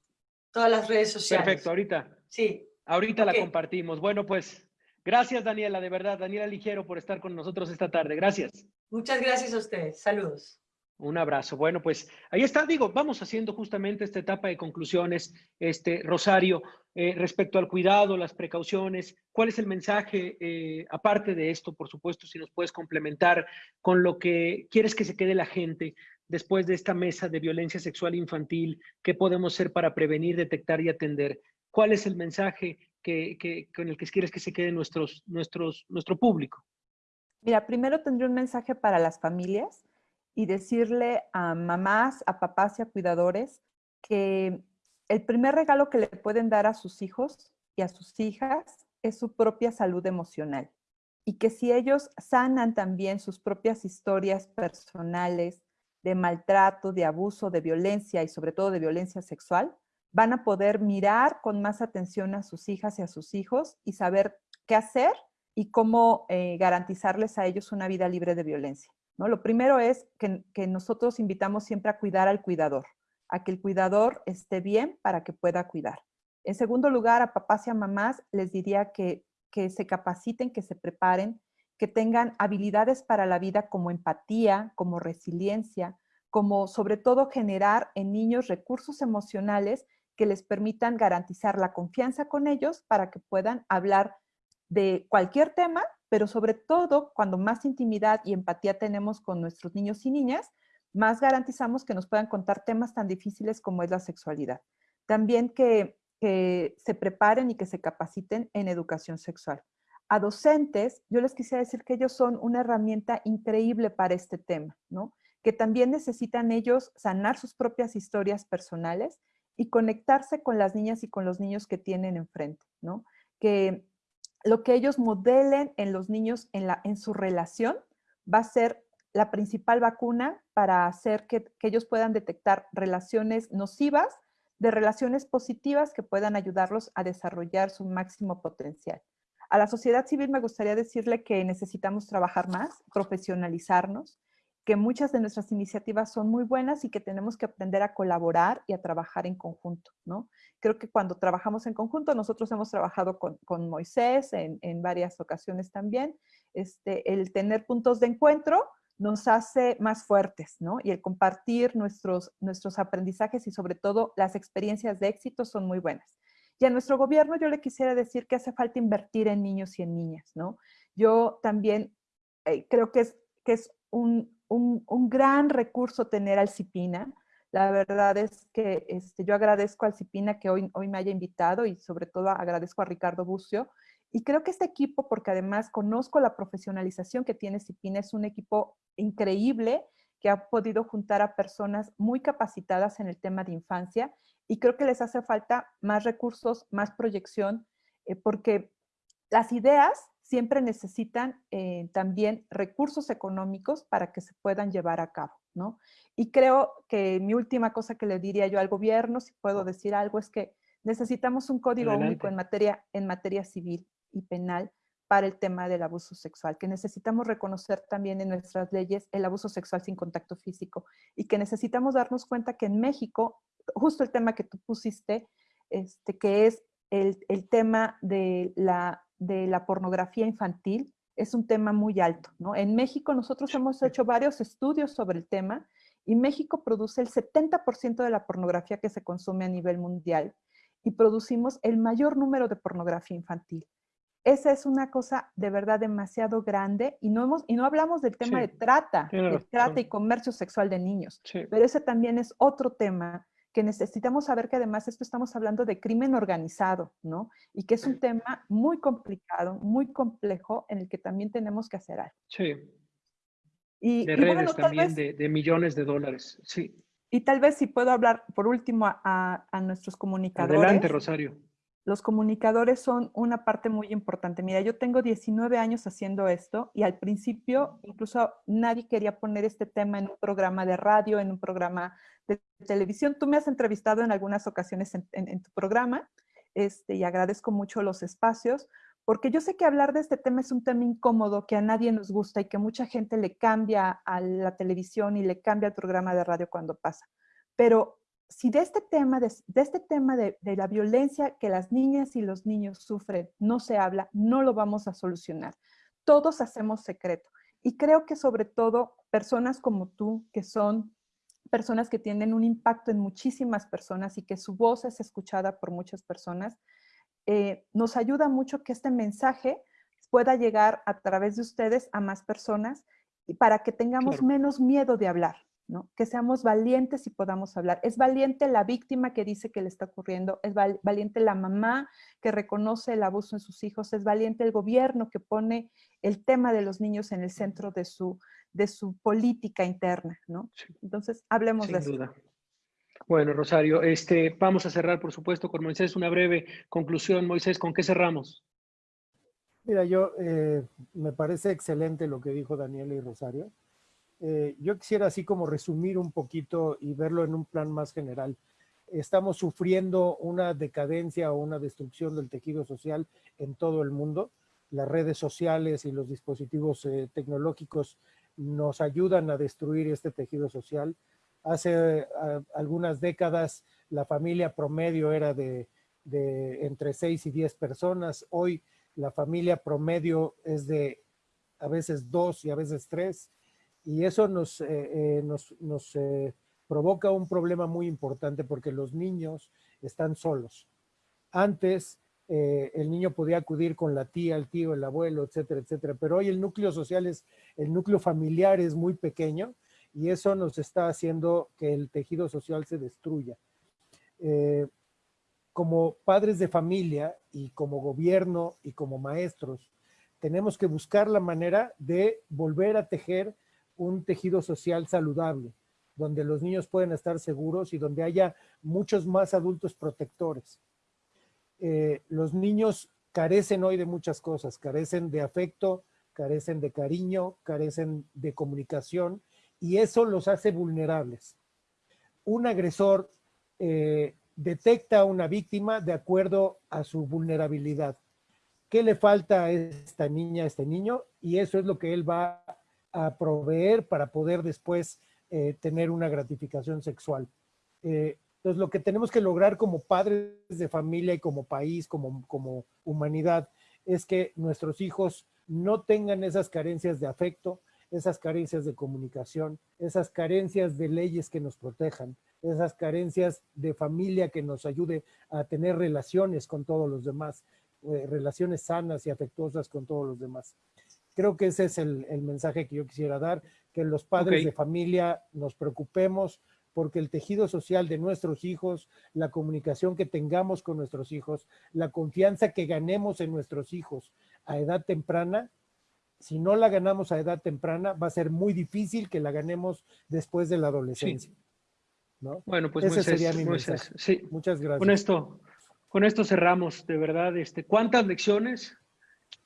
todas las redes sociales. Perfecto, ahorita. Sí. Ahorita la compartimos. Bueno, pues gracias Daniela, de verdad, Daniela Ligero por estar con nosotros esta tarde. Gracias. Muchas gracias a ustedes. Saludos. Un abrazo. Bueno, pues ahí está, digo, vamos haciendo justamente esta etapa de conclusiones, este Rosario, eh, respecto al cuidado, las precauciones, ¿cuál es el mensaje, eh, aparte de esto, por supuesto, si nos puedes complementar con lo que quieres que se quede la gente después de esta mesa de violencia sexual infantil, qué podemos hacer para prevenir, detectar y atender? ¿Cuál es el mensaje que, con el que quieres que se quede nuestros, nuestros, nuestro público? Mira, primero tendría un mensaje para las familias y decirle a mamás, a papás y a cuidadores que el primer regalo que le pueden dar a sus hijos y a sus hijas es su propia salud emocional. Y que si ellos sanan también sus propias historias personales de maltrato, de abuso, de violencia y sobre todo de violencia sexual, van a poder mirar con más atención a sus hijas y a sus hijos y saber qué hacer y cómo eh, garantizarles a ellos una vida libre de violencia. Lo primero es que, nosotros invitamos siempre a cuidar al cuidador, a que el cuidador esté bien para que pueda cuidar. En segundo lugar, a papás y a mamás les diría que, que se capaciten, que se preparen, que tengan habilidades para la vida como empatía, como resiliencia, como sobre todo generar en niños recursos emocionales que les permitan garantizar la confianza con ellos para que puedan hablar de cualquier tema pero sobre todo cuando más intimidad y empatía tenemos con nuestros niños y niñas, más garantizamos que nos puedan contar temas tan difíciles como es la sexualidad. También que, se preparen y que se capaciten en educación sexual. A docentes, yo les quisiera decir que ellos son una herramienta increíble para este tema, ¿no? Que también necesitan ellos sanar sus propias historias personales y conectarse con las niñas y con los niños que tienen enfrente, ¿no? Que lo que ellos modelen en los niños en, su relación va a ser la principal vacuna para hacer que, ellos puedan detectar relaciones nocivas de relaciones positivas que puedan ayudarlos a desarrollar su máximo potencial. A la sociedad civil me gustaría decirle que necesitamos trabajar más, profesionalizarnos, que muchas de nuestras iniciativas son muy buenas y que tenemos que aprender a colaborar y a trabajar en conjunto, ¿no? Creo que cuando trabajamos en conjunto, nosotros hemos trabajado con, Moisés en, varias ocasiones también, este, el tener puntos de encuentro nos hace más fuertes, ¿no? Y el compartir nuestros, nuestros aprendizajes y sobre todo las experiencias de éxito son muy buenas. Y a nuestro gobierno yo le quisiera decir que hace falta invertir en niños y en niñas, ¿no? Yo también eh, creo que es, que es un, un, gran recurso tener al CIPINA. La verdad es que este, yo agradezco al CIPINA que hoy, hoy me haya invitado y sobre todo agradezco a Ricardo Bucio. Y creo que este equipo, porque además conozco la profesionalización que tiene CIPINA, es un equipo increíble que ha podido juntar a personas muy capacitadas en el tema de infancia y creo que les hace falta más recursos, más proyección, eh, porque las ideas siempre necesitan eh, también recursos económicos para que se puedan llevar a cabo, ¿no? Y creo que mi última cosa que le diría yo al gobierno, si puedo decir algo, es que necesitamos un código único en materia, en materia civil y penal para el tema del abuso sexual, que necesitamos reconocer también en nuestras leyes el abuso sexual sin contacto físico y que necesitamos darnos cuenta que en México, justo el tema que tú pusiste, este, que es el, el tema de la de la pornografía infantil es un tema muy alto. ¿no? En México nosotros hemos hecho varios estudios sobre el tema y México produce el 70% de la pornografía que se consume a nivel mundial y producimos el mayor número de pornografía infantil. Esa es una cosa de verdad demasiado grande y no, hemos, y no hablamos del tema de trata, de trata y comercio sexual de niños, pero ese también es otro tema que necesitamos saber que además esto estamos hablando de crimen organizado, ¿no? Y que es un tema muy complicado, muy complejo, en el que también tenemos que hacer algo. Sí. Y, de redes también, de, millones de dólares, sí. Y tal vez si puedo hablar por último a, a nuestros comunicadores. Adelante, Rosario. Los comunicadores son una parte muy importante. Mira, yo tengo 19 años haciendo esto y al principio incluso nadie quería poner este tema en un programa de radio, en un programa de televisión. Tú me has entrevistado en algunas ocasiones en, tu programa este, y agradezco mucho los espacios porque yo sé que hablar de este tema es un tema incómodo, que a nadie nos gusta y que mucha gente le cambia a la televisión y le cambia al programa de radio cuando pasa. Pero si de este tema, de, este tema de, de, la violencia que las niñas y los niños sufren no se habla, no lo vamos a solucionar. Todos hacemos secreto. Y creo que sobre todo personas como tú, que son personas que tienen un impacto en muchísimas personas y que su voz es escuchada por muchas personas, eh, nos ayuda mucho que este mensaje pueda llegar a través de ustedes a más personas y para que tengamos menos miedo de hablar, ¿no? Que seamos valientes y podamos hablar. Es valiente la víctima que dice que le está ocurriendo, es valiente la mamá que reconoce el abuso en sus hijos, es valiente el gobierno que pone el tema de los niños en el centro de su, de su política interna, ¿no? Entonces, hablemos de eso. Bueno, Rosario, este, vamos a cerrar, por supuesto, con Moisés. Una breve conclusión. Moisés, ¿con qué cerramos? Mira, yo eh, me parece excelente lo que dijo Daniela y Rosario. Eh, yo quisiera así como resumir un poquito y verlo en un plan más general. Estamos sufriendo una decadencia o una destrucción del tejido social en todo el mundo. Las redes sociales y los dispositivos eh, tecnológicos nos ayudan a destruir este tejido social Hace algunas décadas la familia promedio era de, entre 6 y 10 personas. Hoy la familia promedio es de a veces dos y a veces tres. Y eso nos, eh, eh, nos, eh, provoca un problema muy importante porque los niños están solos. Antes el niño podía acudir con la tía, el tío, el abuelo, etcétera, etcétera. Pero hoy el núcleo social es, el núcleo familiar es muy pequeño y eso nos está haciendo que el tejido social se destruya. Como padres de familia y como gobierno y como maestros, tenemos que buscar la manera de volver a tejer un tejido social saludable, donde los niños pueden estar seguros y donde haya muchos más adultos protectores. Eh, los niños carecen hoy de muchas cosas, carecen de afecto, carecen de cariño, carecen de comunicación y eso los hace vulnerables. Un agresor eh, detecta a una víctima de acuerdo a su vulnerabilidad. ¿Qué le falta a esta niña, a este niño? Y eso es lo que él va a proveer para poder después eh, tener una gratificación sexual. Eh, entonces, lo que tenemos que lograr como padres de familia y como país, como, como humanidad, es que nuestros hijos no tengan esas carencias de afecto, esas carencias de comunicación, esas carencias de leyes que nos protejan, esas carencias de familia que nos ayude a tener relaciones con todos los demás, eh, relaciones sanas y afectuosas con todos los demás. Creo que ese es el, mensaje que yo quisiera dar, que los padres de familia nos preocupemos porque el tejido social de nuestros hijos, la comunicación que tengamos con nuestros hijos, la confianza que ganemos en nuestros hijos a edad temprana, si no la ganamos a edad temprana, va a ser muy difícil que la ganemos después de la adolescencia. Bueno, pues Ese sería mi mensaje. Sí. Muchas gracias. Con esto, con esto cerramos, de verdad. Este, ¿Cuántas lecciones?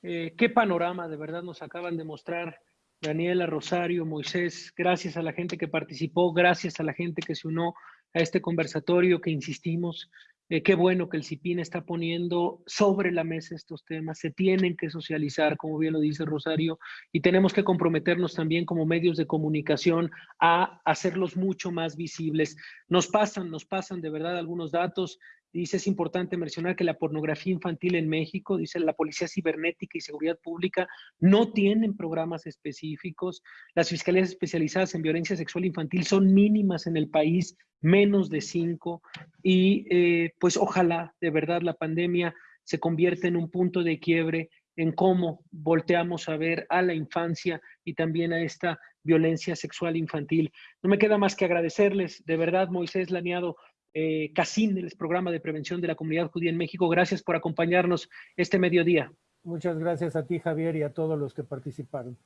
Eh, ¿Qué panorama de verdad nos acaban de mostrar Daniela, Rosario, Moisés? Gracias a la gente que participó, gracias a la gente que se unió a este conversatorio que insistimos, eh, qué bueno que el CIPIN está poniendo sobre la mesa estos temas, se tienen que socializar, como bien lo dice Rosario, y tenemos que comprometernos también como medios de comunicación a hacerlos mucho más visibles. Nos pasan, nos pasan de verdad algunos datos Dice, es importante mencionar que la pornografía infantil en México, dice la Policía Cibernética y Seguridad Pública, no tienen programas específicos. Las fiscalías especializadas en violencia sexual infantil son mínimas en el país, menos de cinco. Y eh, pues ojalá de verdad la pandemia se convierta en un punto de quiebre en cómo volteamos a ver a la infancia y también a esta violencia sexual infantil. No me queda más que agradecerles, de verdad, Moisés Laniado, eh, CACIN, el programa de prevención de la comunidad judía en México. Gracias por acompañarnos este mediodía. Muchas gracias a ti, Javier, y a todos los que participaron.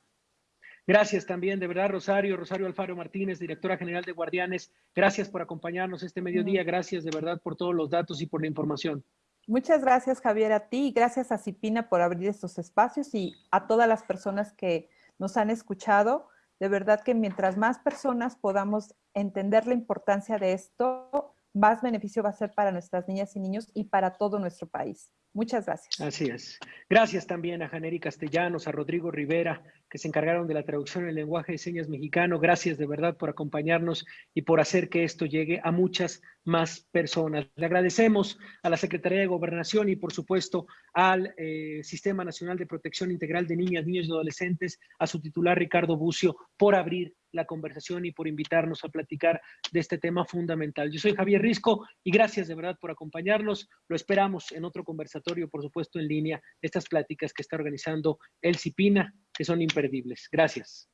Gracias también, de verdad, Rosario, Rosario Alfaro Martínez, directora general de Guardianes. Gracias por acompañarnos este mediodía. Gracias de verdad por todos los datos y por la información. Muchas gracias, Javier, a ti y gracias a Cipina por abrir estos espacios y a todas las personas que nos han escuchado. De verdad que mientras más personas podamos entender la importancia de esto, más beneficio va a ser para nuestras niñas y niños y para todo nuestro país. Muchas gracias. Así es. Gracias también a Janeri Castellanos, a Rodrigo Rivera, que se encargaron de la traducción en lenguaje de señas mexicano. Gracias de verdad por acompañarnos y por hacer que esto llegue a muchas más personas. Le agradecemos a la Secretaría de Gobernación y por supuesto al eh, Sistema Nacional de Protección Integral de Niñas, Niños y Adolescentes, a su titular Ricardo Bucio, por abrir la conversación y por invitarnos a platicar de este tema fundamental. Yo soy Javier Risco y gracias de verdad por acompañarnos. Lo esperamos en otro conversatorio, por supuesto, en línea, estas pláticas que está organizando el CIPINA, que son imperdibles. Gracias.